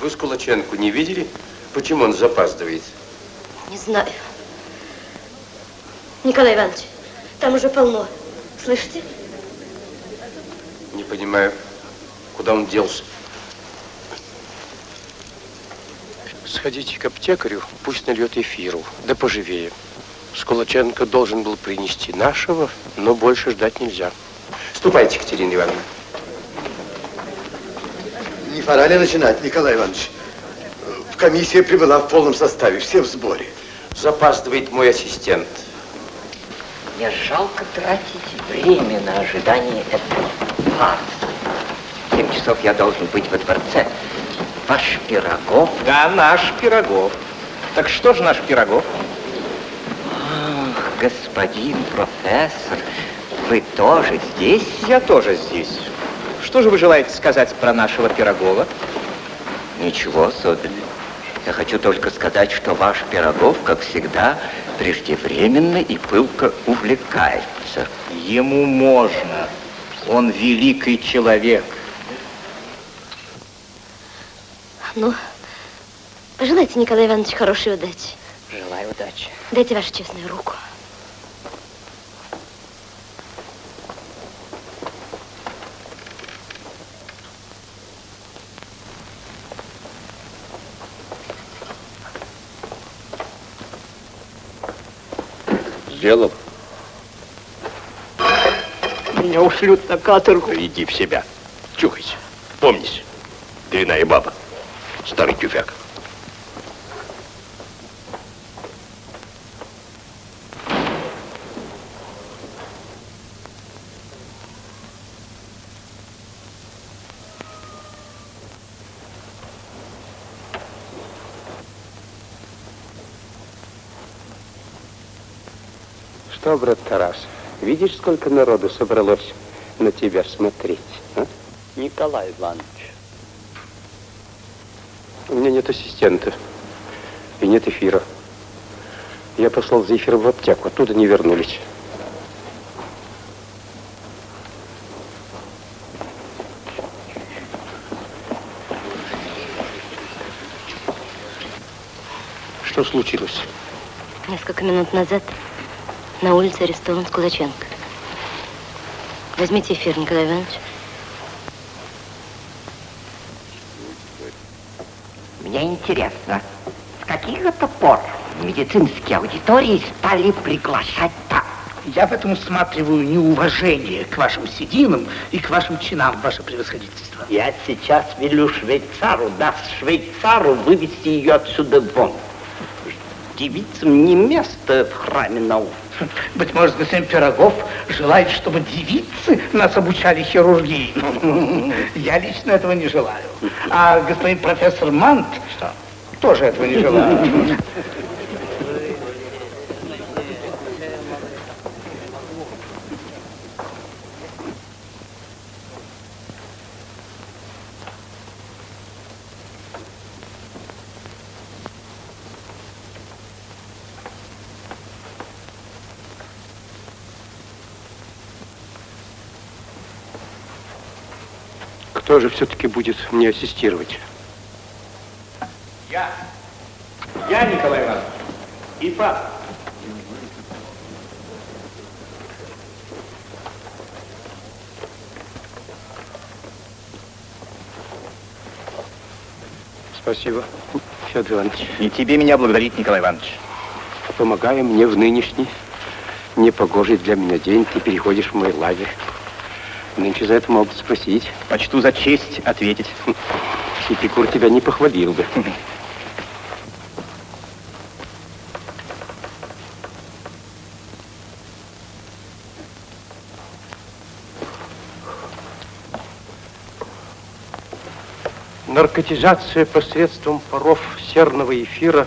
вы Скулаченко не видели? Почему он запаздывает? Не знаю. Николай Иванович, там уже полно. Слышите? понимаю, куда он делся. Сходите к аптекарю, пусть нальет эфиру, да поживее. Скулаченко должен был принести нашего, но больше ждать нельзя. Ступайте, Катерина Ивановна. Не пора ли начинать, Николай Иванович? Комиссия прибыла в полном составе, все в сборе. Запаздывает мой ассистент. Мне жалко тратить время на ожидание этого фарса. В семь часов я должен быть во дворце. Ваш Пирогов? Да, наш Пирогов. Так что же наш Пирогов? Ах, господин профессор, вы тоже здесь? Я тоже здесь. Что же вы желаете сказать про нашего Пирогова? Ничего особенного. Я хочу только сказать, что ваш Пирогов, как всегда, преждевременно и пылко увлекается. Ему можно. Он великий человек. Ну, пожелайте, Николай Иванович, хорошей удачи. Желаю удачи. Дайте вашу честную руку. Сделал? Меня ушлют на каторгу. Иди в себя. Чухайся. Помнись. Дряная баба. Старый тюфяк. Что, брат Тарас, видишь, сколько народу собралось на тебя смотреть, а? Николай Иванович, У меня нет ассистента и нет эфира. Я послал за эфиром в аптеку, оттуда не вернулись. Что случилось? Несколько минут назад на улице арестован Скулаченко. Возьмите эфир, Николай Иванович. Мне интересно, с каких это пор медицинские аудитории стали приглашать так? Я в этом усматриваю неуважение к вашим сединам и к вашим чинам, ваше превосходительство. я сейчас велю швейцару, даст швейцару вывести ее отсюда вон. Девицам не место в храме наук. Быть может, господин Пирогов желает, чтобы девицы нас обучали хирургии. Я лично этого не желаю. А господин профессор Мант тоже этого не желает. Кто же все-таки будет мне ассистировать? Я. Я, Николай Иванович. Ипа. Спасибо, Федор Иванович. Не тебе меня благодарить, Николай Иванович. Помогая мне в нынешний непогожий для меня день, ты переходишь в мой лагерь. Нынче за это могут спросить. Почту за честь ответить. Эпикур тебя не похвалил бы. Наркотизация посредством паров серного эфира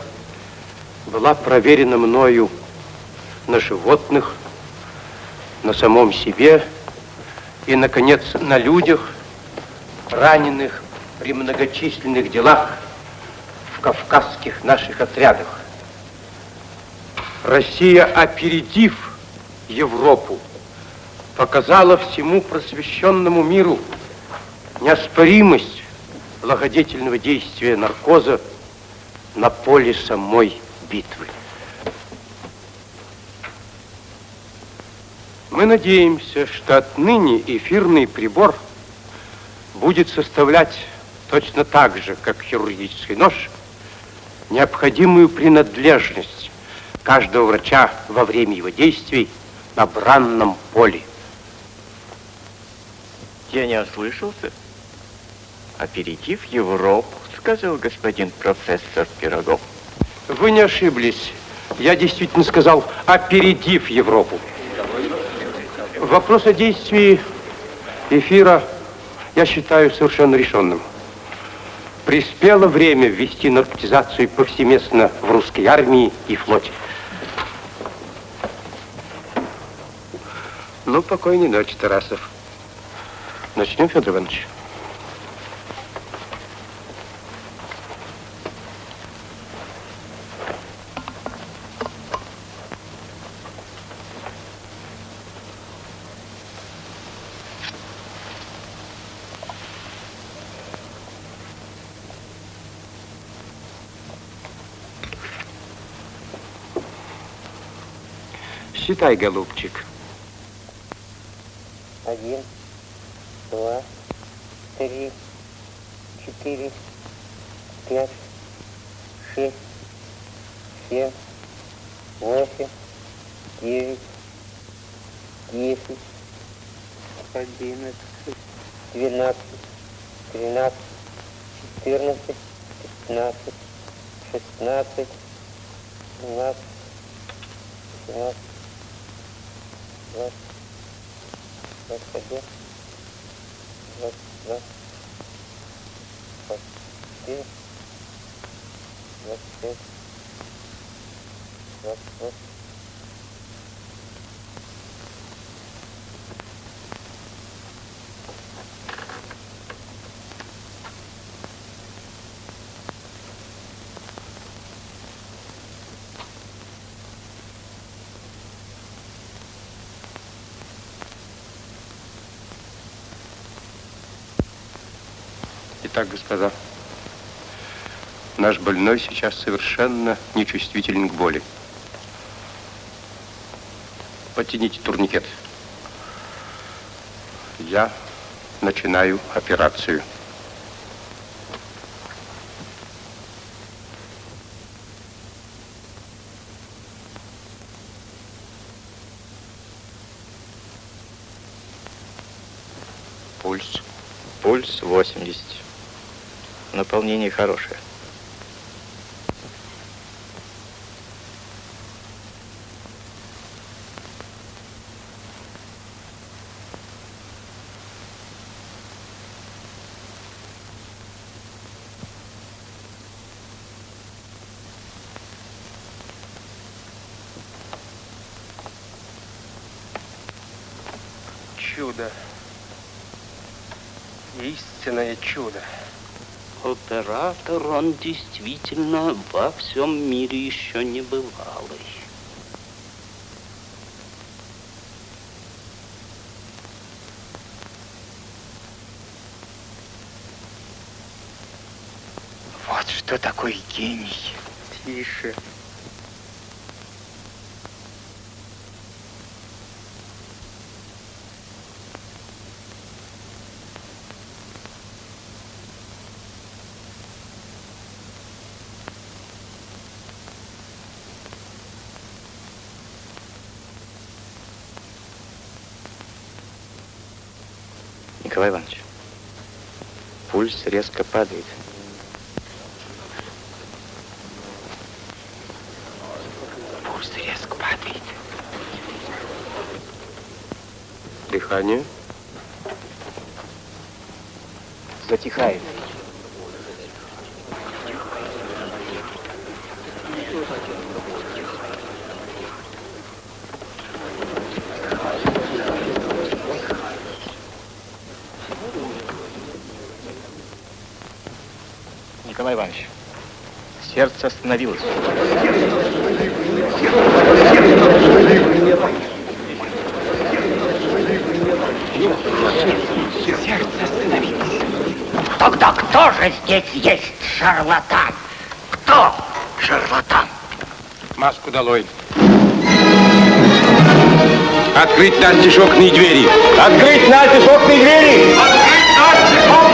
была проверена мною на животных, на самом себе и, наконец, на людях, раненых при многочисленных делах в кавказских наших отрядах. Россия, опередив Европу, показала всему просвещенному миру неоспоримость благодетельного действия наркоза на поле самой битвы. Мы надеемся, что отныне эфирный прибор будет составлять точно так же, как хирургический нож, необходимую принадлежность каждого врача во время его действий на бранном поле. Я не ослышался. Аперитив Европу, сказал господин профессор Пирогов. Вы не ошиблись. Я действительно сказал, опередив Европу. Вопрос о действии эфира я считаю совершенно решенным. Приспело время ввести наркотизацию повсеместно в русской армии и флоте. Ну, покойной ночи, Тарасов. Начнем, Федор Иванович. Считай, голубчик. Один, два, три, четыре, пять, шесть, семь, восемь, девять, десять, одиннадцать, двенадцать, тринадцать, четырнадцать, пятнадцать, шестнадцать, семнадцать, семнадцать, 20, 21, 22, 24, 25, 26, так, господа. Наш больной сейчас совершенно нечувствителен к боли. Подтяните турникет. Я начинаю операцию. Наполнение хорошее. Оператор, он действительно во всем мире еще не бывалый. Вот что такое гений. Тише. Николай Иванович, пульс резко падает. Пульс резко падает. Дыхание. Затихает. Николай Иванович, сердце остановилось. Сердце остановилось. Тогда кто же здесь есть шарлатан? Кто шарлатан? Маску долой. Открыть окна и двери. Открыть окна и двери! Открыть настежь окна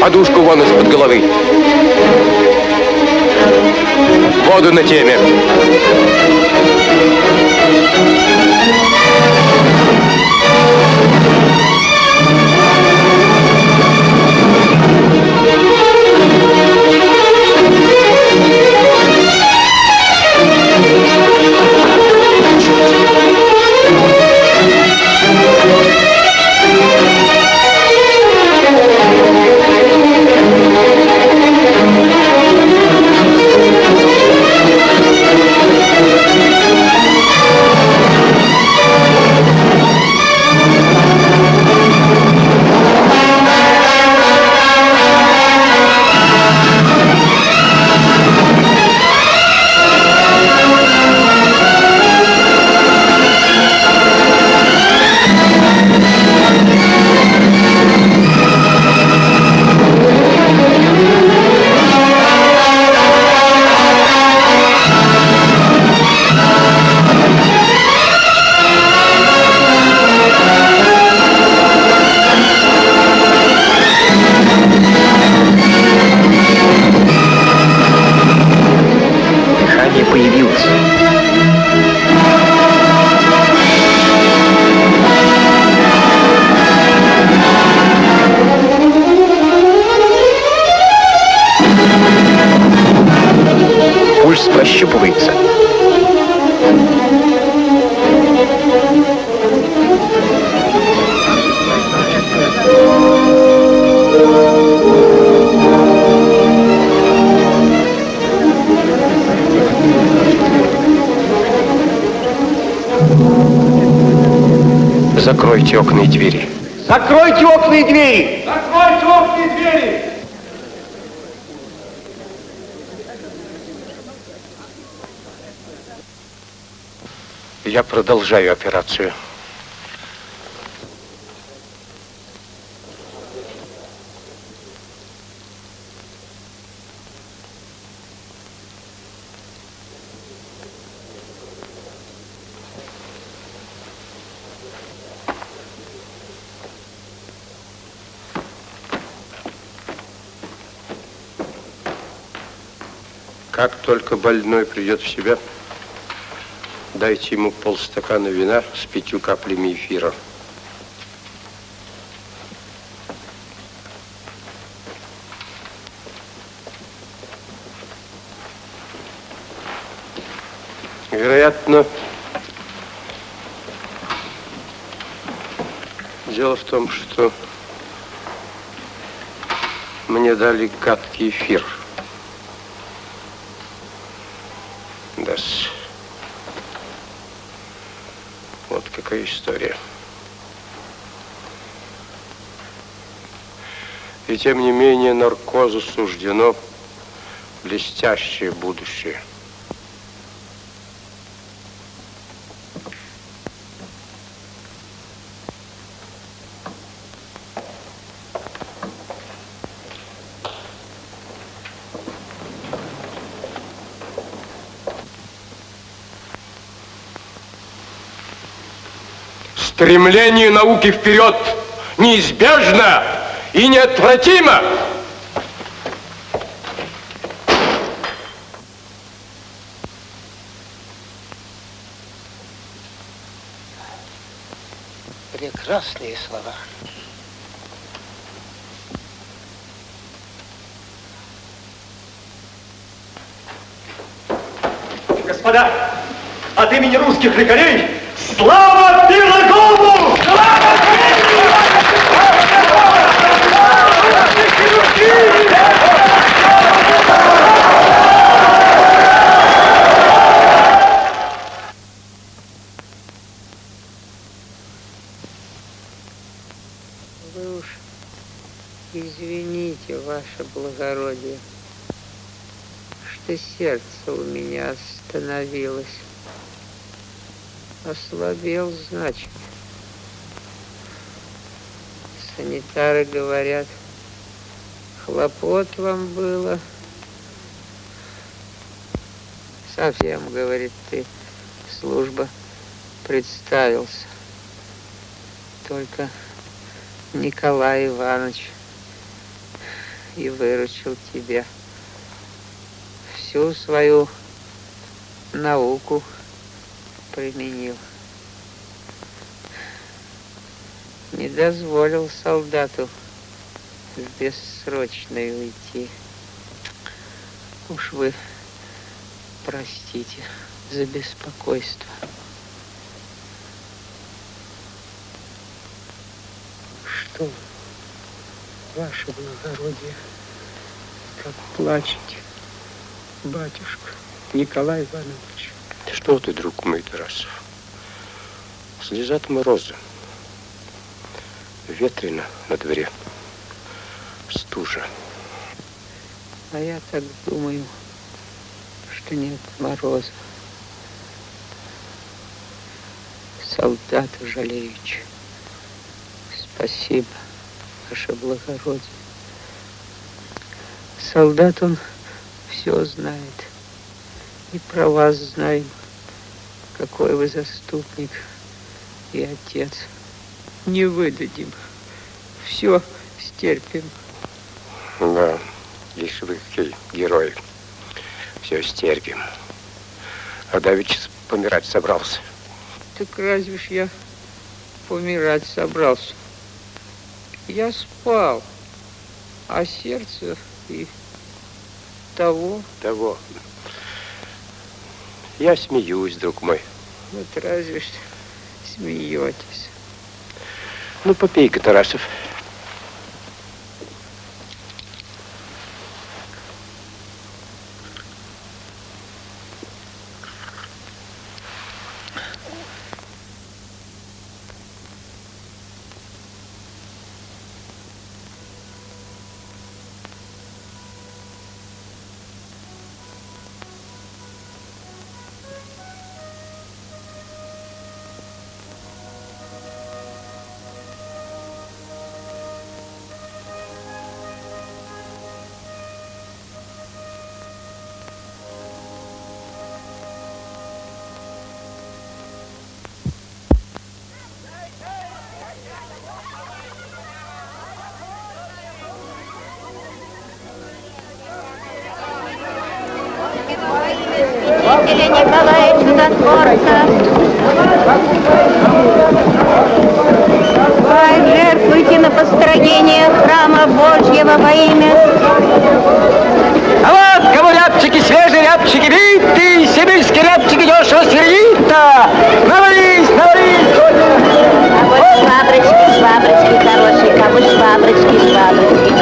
Подушку вон из-под головы. Воду на теме. Закройте окна и двери. Закройте окна и двери! Закройте окна и двери! Я продолжаю операцию. Как только больной придет в себя, дайте ему полстакана вина с пятью каплями эфира. Вероятно, дело в том, что мне дали гадкий эфир. да -с. Вот какая история. И тем не менее наркозу суждено блестящее будущее. Стремление науки вперед неизбежно и неотвратимо. Прекрасные слова. Господа, от имени русских лекарей слава Пирогову! Вы уж извините, ваше благородие, что сердце у меня остановилось. Ослабел, значит. Санитары говорят, хлопот вам было. Совсем, говорит, ты служба представился. Только Николай Иванович и выручил тебя. Всю свою науку применил. Не дозволил солдату бессрочной уйти. Уж вы простите за беспокойство. Что, ваше благородие, как плачете, батюшка Николай Иванович? Что ты, друг мой, Тарасов? Слезат морозы. Ветрено на дворе. Стужа. А я так думаю, что нет мороза. Солдата жалеючи. Спасибо, ваше благородие. Солдат он все знает. И про вас знаем, какой вы заступник и отец. Не выдадим. Все стерпим. Да, если вы герои. Все стерпим. А Давич помирать собрался. Так разве ж я помирать собрался? Я спал, а сердце и того. Того. Я смеюсь, друг мой. Вот разве ж смеетесь. Ну, попей-ка, Тарасов. Или Николая Чудотворца. Ой, жертвуйте на построение храма Божьего во имя. А вот кому рябчики свежие, рябчики битые, сибирские рябчики дешево сердито. Навались, навались. А вот шваброчки, шваброчки хорошие, кому шваброчки, шваброчки.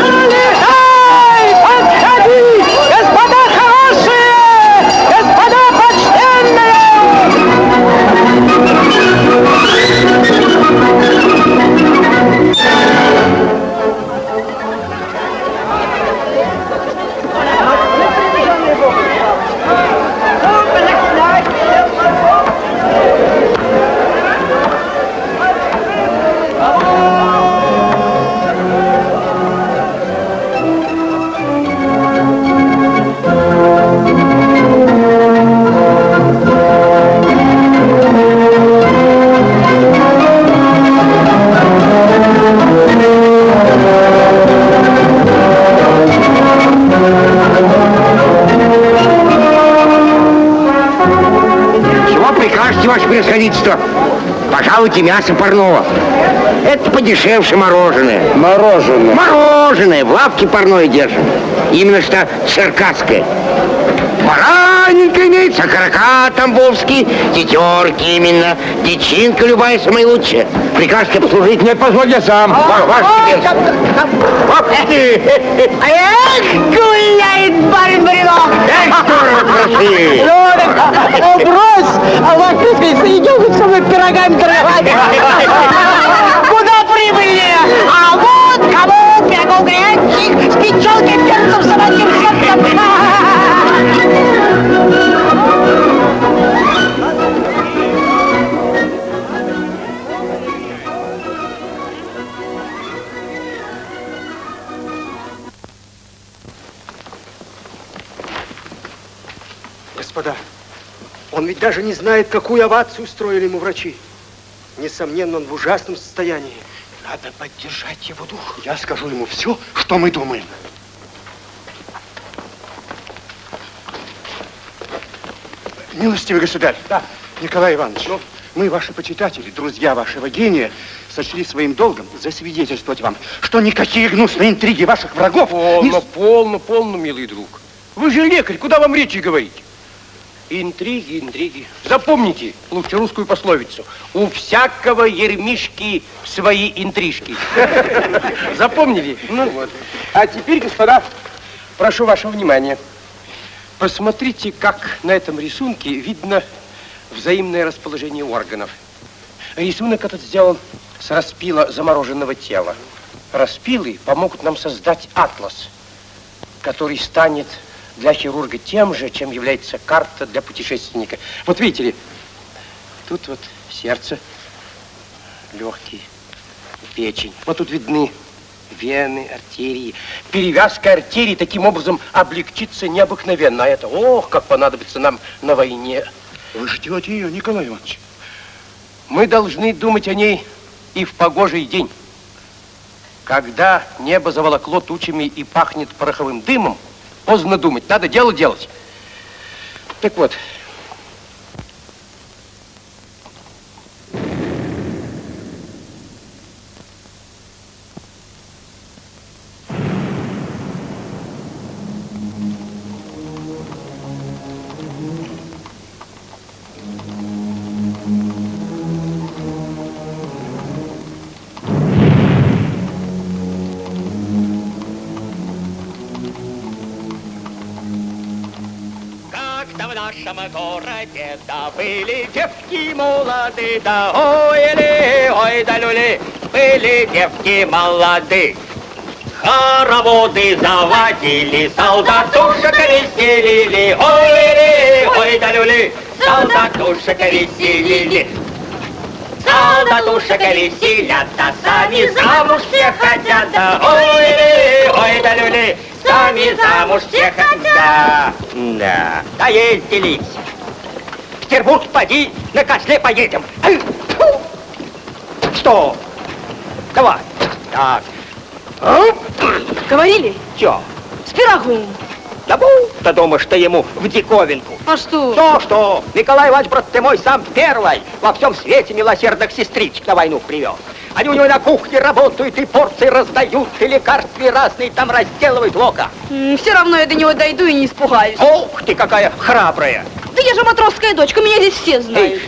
Ваше происходительство? Пожалуйте мясо парного. Это подешевше мороженое. Мороженое? Мороженое. В лавке парное держим. Именно что черкасское. Бараненько имеется, окорока тамбовский, тетерки именно, дичинка любая самая лучшая. Прикажете послужить? Нет, позволь я сам. Ва- Ваше теперь. Эх, гуляет барин Баринок! Эх, здорово красивый! О, брось! А ты идем со мной пирогами торговать. Куда прибыльнее? А вот кому пирогов горячих с печенкой, перцем, собачьим сердцем. даже не знает, какую овацию устроили ему врачи. Несомненно, он в ужасном состоянии. Надо поддержать его дух. Я скажу ему все, что мы думаем. Милостивый государь. Да. Николай Иванович, ну? мы, ваши почитатели, друзья вашего гения, сочли своим долгом засвидетельствовать вам, что никакие гнусные интриги ваших врагов... Полно, не... полно, полно, милый друг. Вы же лекарь, куда вам речи говорить? Интриги, интриги. Запомните лучше русскую пословицу. У всякого ермишки свои интрижки. Запомнили? Ну вот. А теперь, господа, прошу вашего внимания. Посмотрите, как на этом рисунке видно взаимное расположение органов. Рисунок этот сделан с распила замороженного тела. Распилы помогут нам создать атлас, который станет для хирурга тем же, чем является карта для путешественника. Вот видите ли, тут вот сердце, легкие, печень. Вот тут видны вены, артерии. Перевязка артерий таким образом облегчится необыкновенно. А это, ох, как понадобится нам на войне. Вы ждете ее, Николай Иванович? Мы должны думать о ней и в погожий день. Когда небо заволокло тучами и пахнет пороховым дымом, Поздно думать, надо дело делать. Так вот, молоды, да ой ли, ой да люли, были девки молоды. Хороводы заводили, солдатушек веселили, ой ли, ой да люли, солдатушек веселили. Солдатушек веселят, да сами замуж все хотят, да ой ли, ой да люли, сами замуж все хотят. Да, да ездили. В Петербург поди, на косле поедем. Что? Давай. Так. Говорили? Чё? С пирогом. Да будто думаешь ты ему в диковинку. А что? Что, что? Николай Иванович, брат ты мой, сам первый во всем свете милосердных сестричек на войну привел. Они у него на кухне работают, и порции раздают, и лекарства разные там разделывают лока. все равно я до него дойду и не испугаюсь. Ох ты, какая храбрая. Да я же матросская дочка, меня здесь все знают.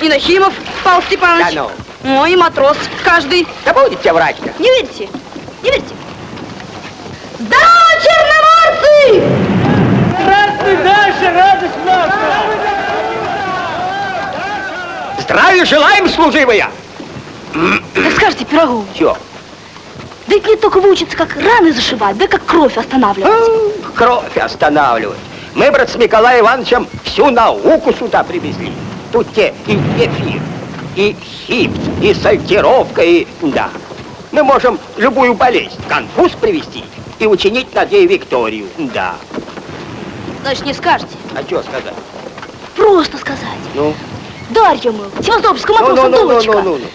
Ты. И Нахимов Павел Степанович. Да ну. И матрос каждый. Да будет тебе врач-то. Не верите? Не верите? Здорово, черноморцы! Здравствуй, Даша, радость наша! Здравия желаем, служивая! Да скажите, Пирогов. Чё? Да ведь мне только выучиться, как раны зашивать, да как кровь останавливать. Кровь останавливать. Мы, брат, с Николаем Ивановичем всю науку сюда привезли. Тут те и эфир, и хипс, и сальтировка, и... Да. Мы можем любую болезнь, конфуз привести и учинить над ней Викторию. Да. Значит, не скажете? А что сказать? Просто сказать. Ну? Дарья, мол, Севастопольская Ну, матроса ну, ну, дочка. ну, ну, ну.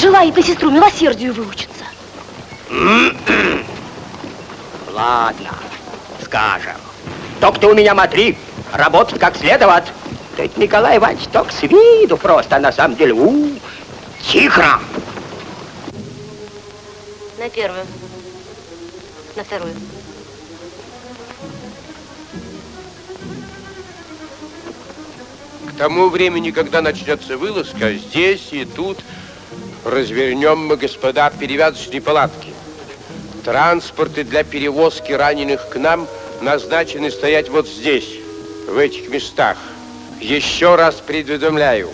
Желает по сестру милосердию выучиться. Ладно, скажем. Только ты у меня смотри, работать как следовать. Да это Николай Иванович только с виду просто, а на самом деле, у, тихо. На первую. На вторую. К тому времени, когда начнется вылазка, здесь и тут развернем мы, господа, перевязочные палатки. Транспорты для перевозки раненых к нам назначены стоять вот здесь, в этих местах. Еще раз предуведомляю.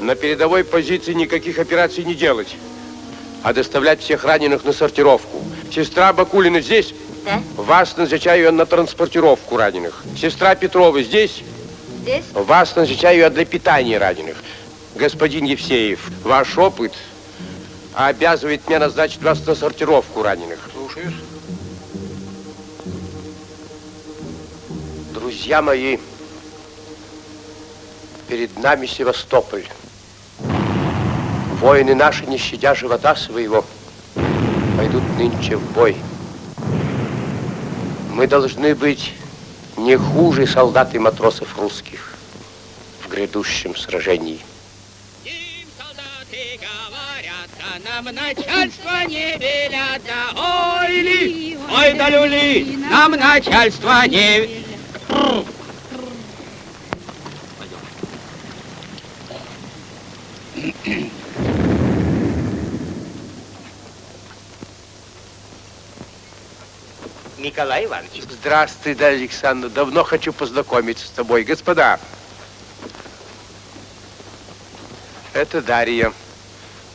На передовой позиции никаких операций не делать, а доставлять всех раненых на сортировку. Сестра Бакулина здесь? Да. Вас назначаю на транспортировку раненых. Сестра Петрова здесь? Здесь? Вас назначаю для питания раненых. Господин Евсеев, ваш опыт обязывает меня назначить вас на сортировку раненых. Слушаюсь. Друзья мои, перед нами Севастополь. Воины наши, не щадя живота своего, пойдут нынче в бой. Мы должны быть не хуже солдат и матросов русских в грядущем сражении. Нам начальство не велят, да ой ли, ой да люли, нам начальство не... Николай Иванович. Здравствуй, да, Александр. Давно хочу познакомиться с тобой. Господа, это Дарья,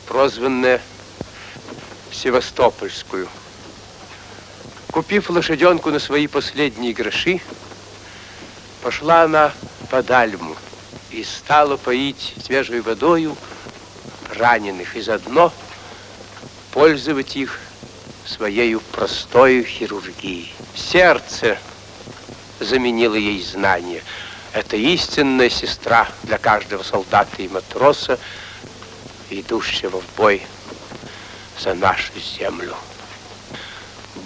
прозванная Севастопольскую. Купив лошаденку на свои последние гроши, пошла она по Дальму и стала поить свежей водою раненых и заодно пользовать их своей простою хирургией. Сердце заменило ей знание. Это истинная сестра для каждого солдата и матроса, идущего в бой за нашу землю.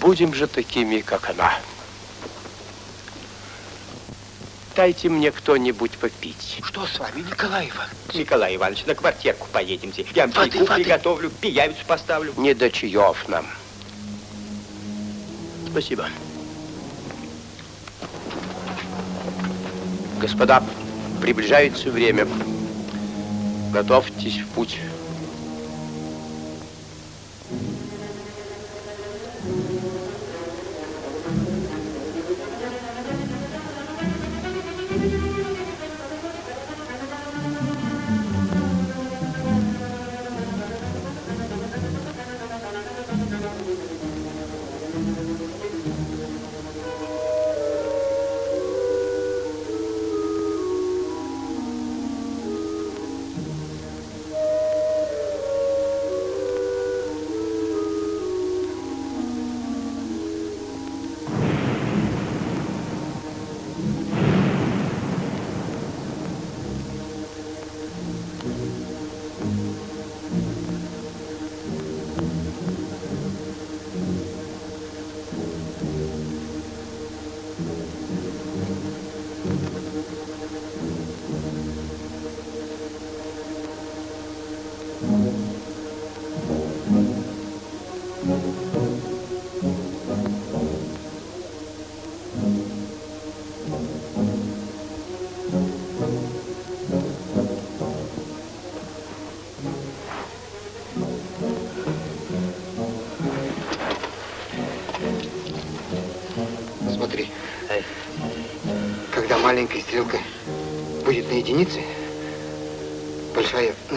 Будем же такими, как она. Дайте мне кто-нибудь попить. Что с вами, Николай Иванович? Николай Иванович, на квартирку поедемте. Я вам чайку приготовлю, пиявицу поставлю. Не до чаев нам. Спасибо. Господа, приближается время. Готовьтесь в путь.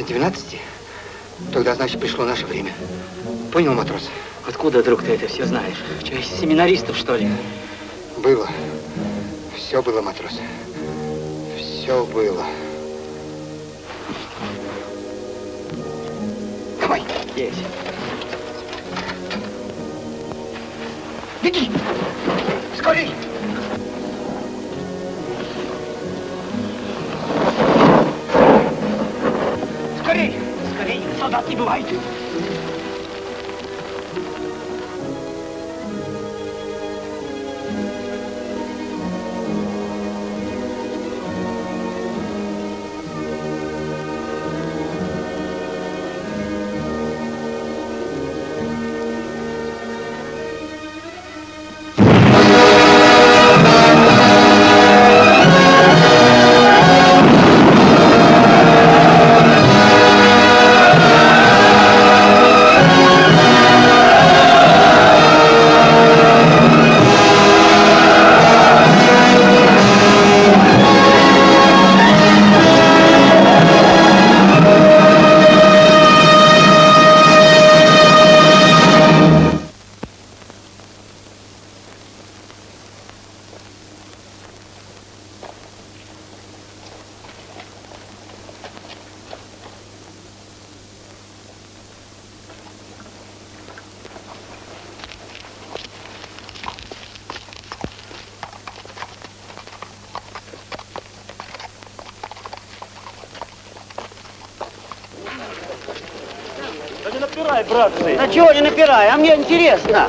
12, тогда, значит, пришло наше время. Понял, матрос? Откуда, друг, ты это все знаешь? Из семинаристов, что ли? Было. Все было, матрос. Все было. Давай. Есть. Беги! Скорей! Солдат не бывает! Интересно.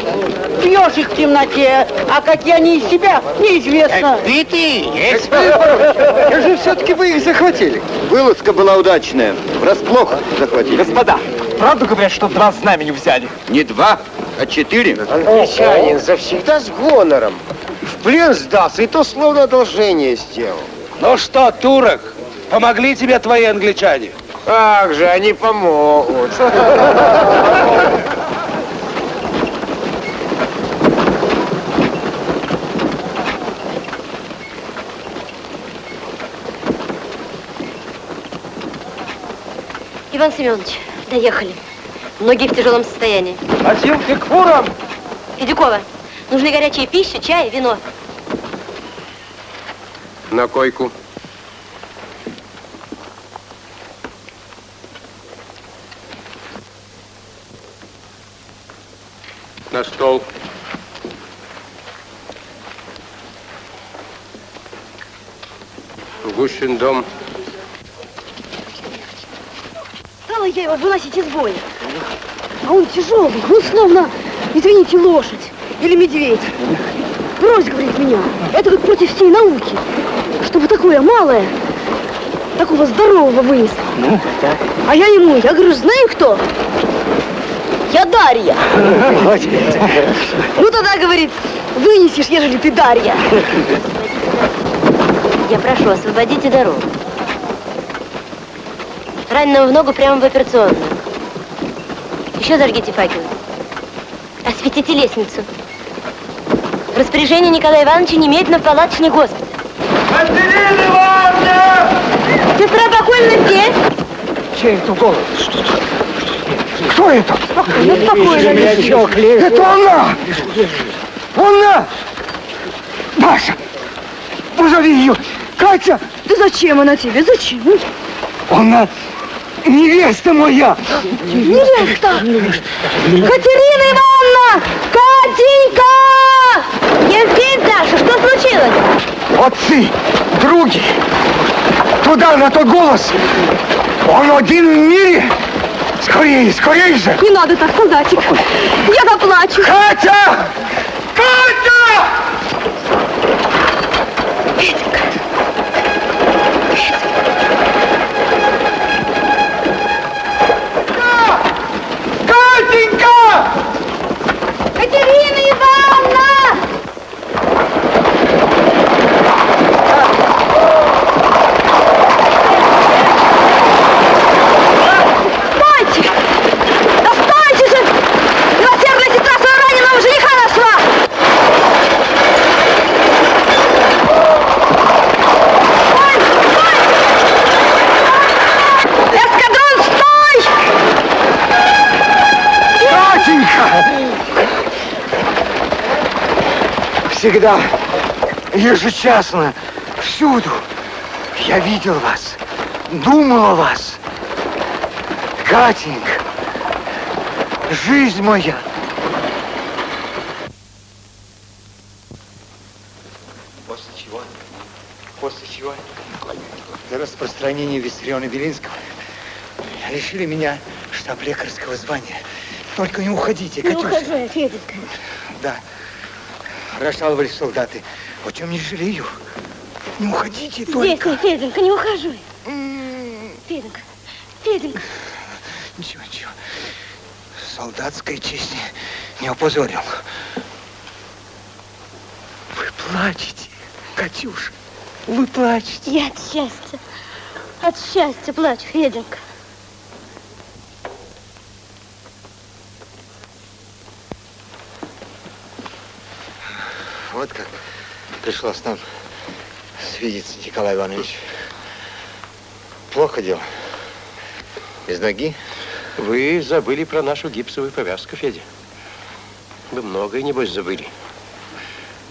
Бьешь их в темноте, а какие они из себя, неизвестно. Ты ты, есть. Как же все-таки вы их захватили? Вылазка была удачная. Врасплох захватили. Господа, правду говорят, что два знамени взяли? Не два, а четыре. Англичанин завсегда с гонором. В плен сдался, и то словно одолжение сделал. Ну что, турок, помогли тебе твои англичане? Как же, они помогут. Иван Семенович, доехали. Многие в тяжелом состоянии. Носилки к фурам! Федюкова, нужны горячая пища, чай, вино. На койку. На стол. Гущин дом. Я его выносить из боя. А он тяжелый, он словно, извините, лошадь или медведь. Брось, говорит меня, это как против всей науки. Чтобы такое малое, такого здорового вынесло. Ну. А я ему, я говорю, знаю кто? Я Дарья. Ну тогда, говорит, вынесешь, ежели ты Дарья. Я прошу, освободите дорогу. Раненого в ногу прямо в операционную. Еще зажгите факел. Осветите лестницу. Распоряжение Николая Ивановича немедленно в палаточный госпиталь. Катерина Ивановна! Сестра покойна здесь. Чей это голос? Кто это? Спокойно, спокойно. Это она! Она! Маша! Позови ее! Катя! Да зачем она тебе? Зачем? Она невеста моя! Невеста! Катерина Ивановна! Катенька! Евгений Даша, что случилось? Отцы, други! Туда, на тот голос! Он один в мире! Скорее, скорее же! Не надо так, солдатик. Я заплачу. Катя! Катя! Катенька! Катерина Ивановна! Стойте! Да стойте же! Милосердная сестра своего раненого жениха нашла! Эскадрон, стой! Катенька! Всегда, ежечасно, всюду я видел вас, думал о вас. Катенька, жизнь моя. После чего? После чего? Для распространения Виссариона Белинского лишили меня штаб лекарского звания. Только не уходите, Не Катюша. ухожу я, Феденька. Да. Расшаловались солдаты. О чем не жалею. Не уходите Здесь только. не, Феденька, не ухожу. Феденька, Феденька. Ничего, ничего. Солдатской чести не опозорил. Вы плачете, Катюша. Вы плачете. Я от счастья, от счастья плачу, Феденька. Вот как пришлось нам свидеться, Николай Иванович. Плохо дело. Без ноги? Вы забыли про нашу гипсовую повязку, Федя. Вы многое, небось, забыли.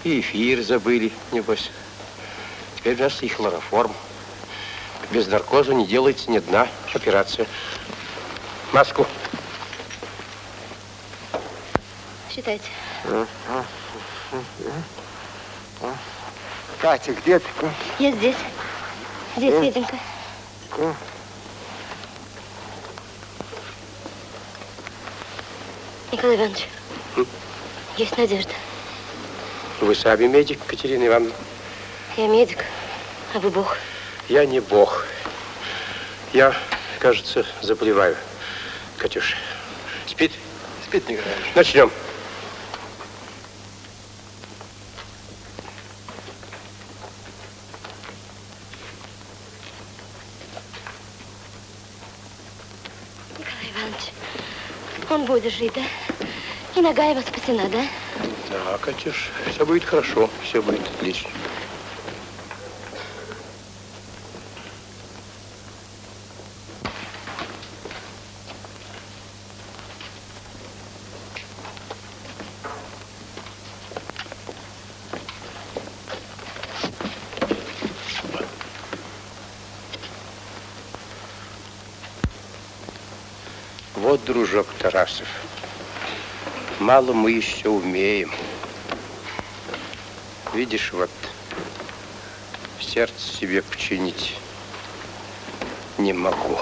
И эфир забыли, небось. Теперь у нас и хлороформ. Без наркоза не делается ни одна операция. Маску. Считайте. Катя, где ты? Я здесь. Здесь, Феденька. Николай Иванович, есть надежда. Вы сами медик, Катерина Ивановна. Я медик, а вы бог. Я не бог. Я, кажется, заболеваю. Катюш, спит? Спит, Николай Иванович. Начнем. Николай Иванович, будет жить, да? И нога его спасена, да? Да, Катюш, все будет хорошо, все будет отлично. Вот, Тарасов, мало мы еще умеем. Видишь, вот сердце себе починить не могу.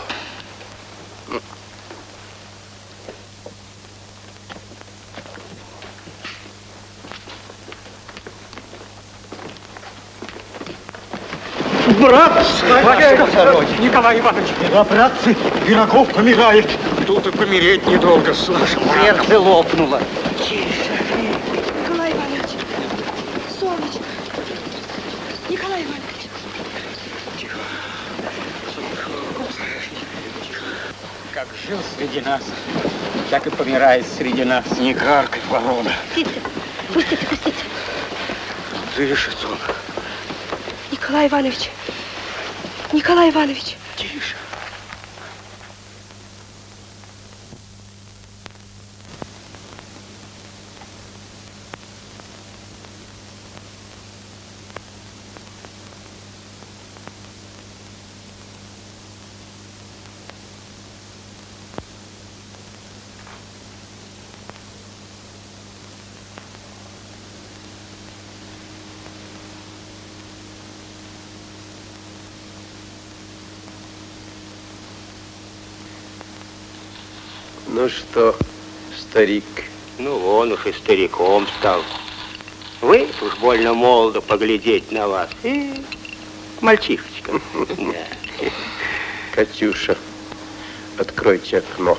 Брат, Батюшка, Николай Иванович. Да, братцы, Пирогов помирает. Тут и помереть недолго, Саша. Сердце лопнуло. Николай Иванович, солнечко. Николай Иванович. Как жил среди нас, так и помирает среди нас. Не каркай, ворона. Пустите, пустите, пустите. Дышит он. Николай Иванович. Николай Иванович. Тише. Ну что, старик? Ну, он уж и стариком стал. Вы уж больно молодо поглядеть на вас. И мальчишечка. Катюша, откройте окно.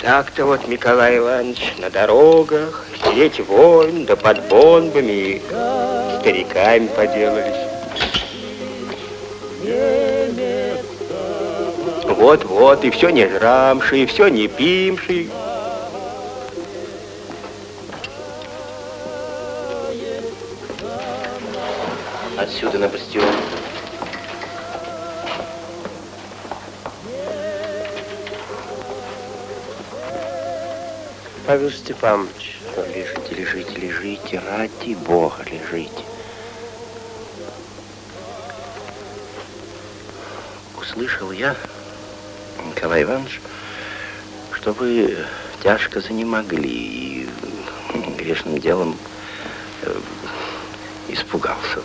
Так-то вот, Николай Иванович, на дорогах, сидеть войн, да под бомбами, и стариками поделались. Вот-вот, и все не жрамши, и все не пимши. Отсюда на бастион. Павел Степанович, лежите, лежите, лежите, ради Бога, лежите. Услышал я, Николай Иванович, что вы тяжко занемогли и грешным делом э, испугался.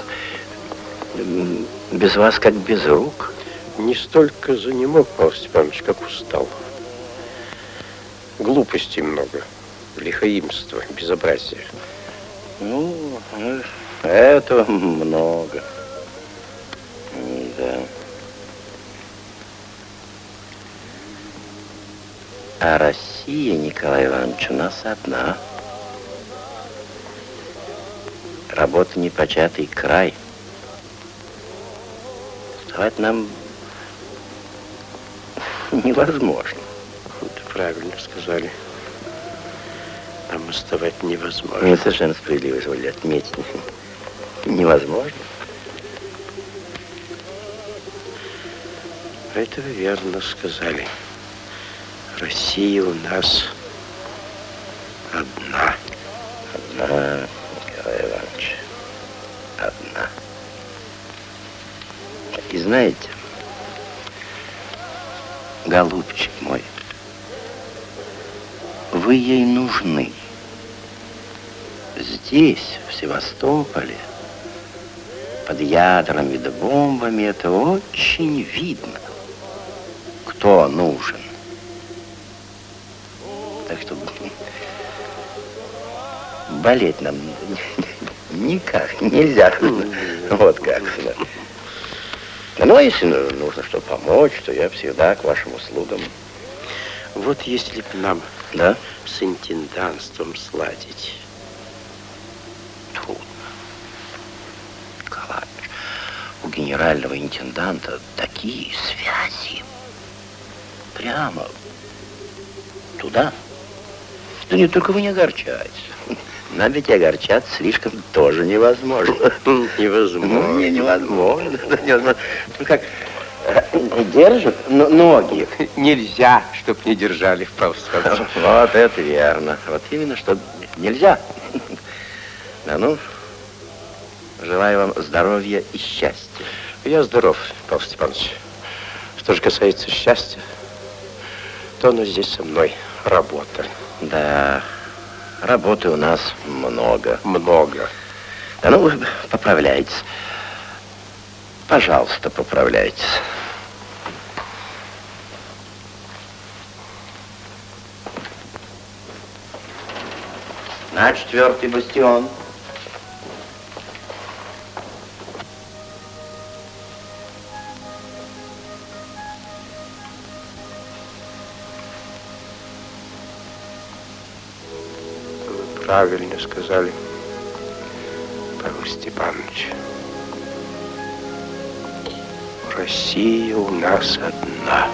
Без вас как без рук. Не столько занемог, Павел Степанович, как устал. Глупостей много, лихоимства, безобразия. Ну, э, этого много. Россия, Николай Иванович, у нас одна. Работа непочатый край. Вставать нам невозможно. Вот правильно сказали. Нам оставать невозможно. Не совершенно справедливо, изволили отметить. Невозможно. Это вы верно сказали. Россия у нас одна. Одна, Николай Иванович, одна. И знаете, голубчик мой, вы ей нужны. Здесь, в Севастополе, под ядрами да бомбами, это очень видно, болеть нам никак нельзя. Вот как. Ну, а если ну, нужно что помочь, то я всегда к вашим услугам. Вот если бы нам Да? с интендантством сладить. Николаевич, у генерального интенданта такие связи. Прямо туда. Да не только вы не огорчайтесь. Нам ведь огорчаться слишком тоже невозможно. Невозможно. Ну, не, невозможно. Невозможно. Ну как, э, держат но- ноги. Нельзя, чтоб не держали, Павел Степанович. Вот это верно. Вот именно, что нельзя. Да ну, желаю вам здоровья и счастья. Я здоров, Павел Степанович. Что же касается счастья, то оно здесь со мной. Работа. Да, работы у нас много. Много. Да ну, вы поправляйтесь. Пожалуйста, поправляйтесь. На четвертый бастион. Правильно сказали, Павел Степанович. Россия у нас одна.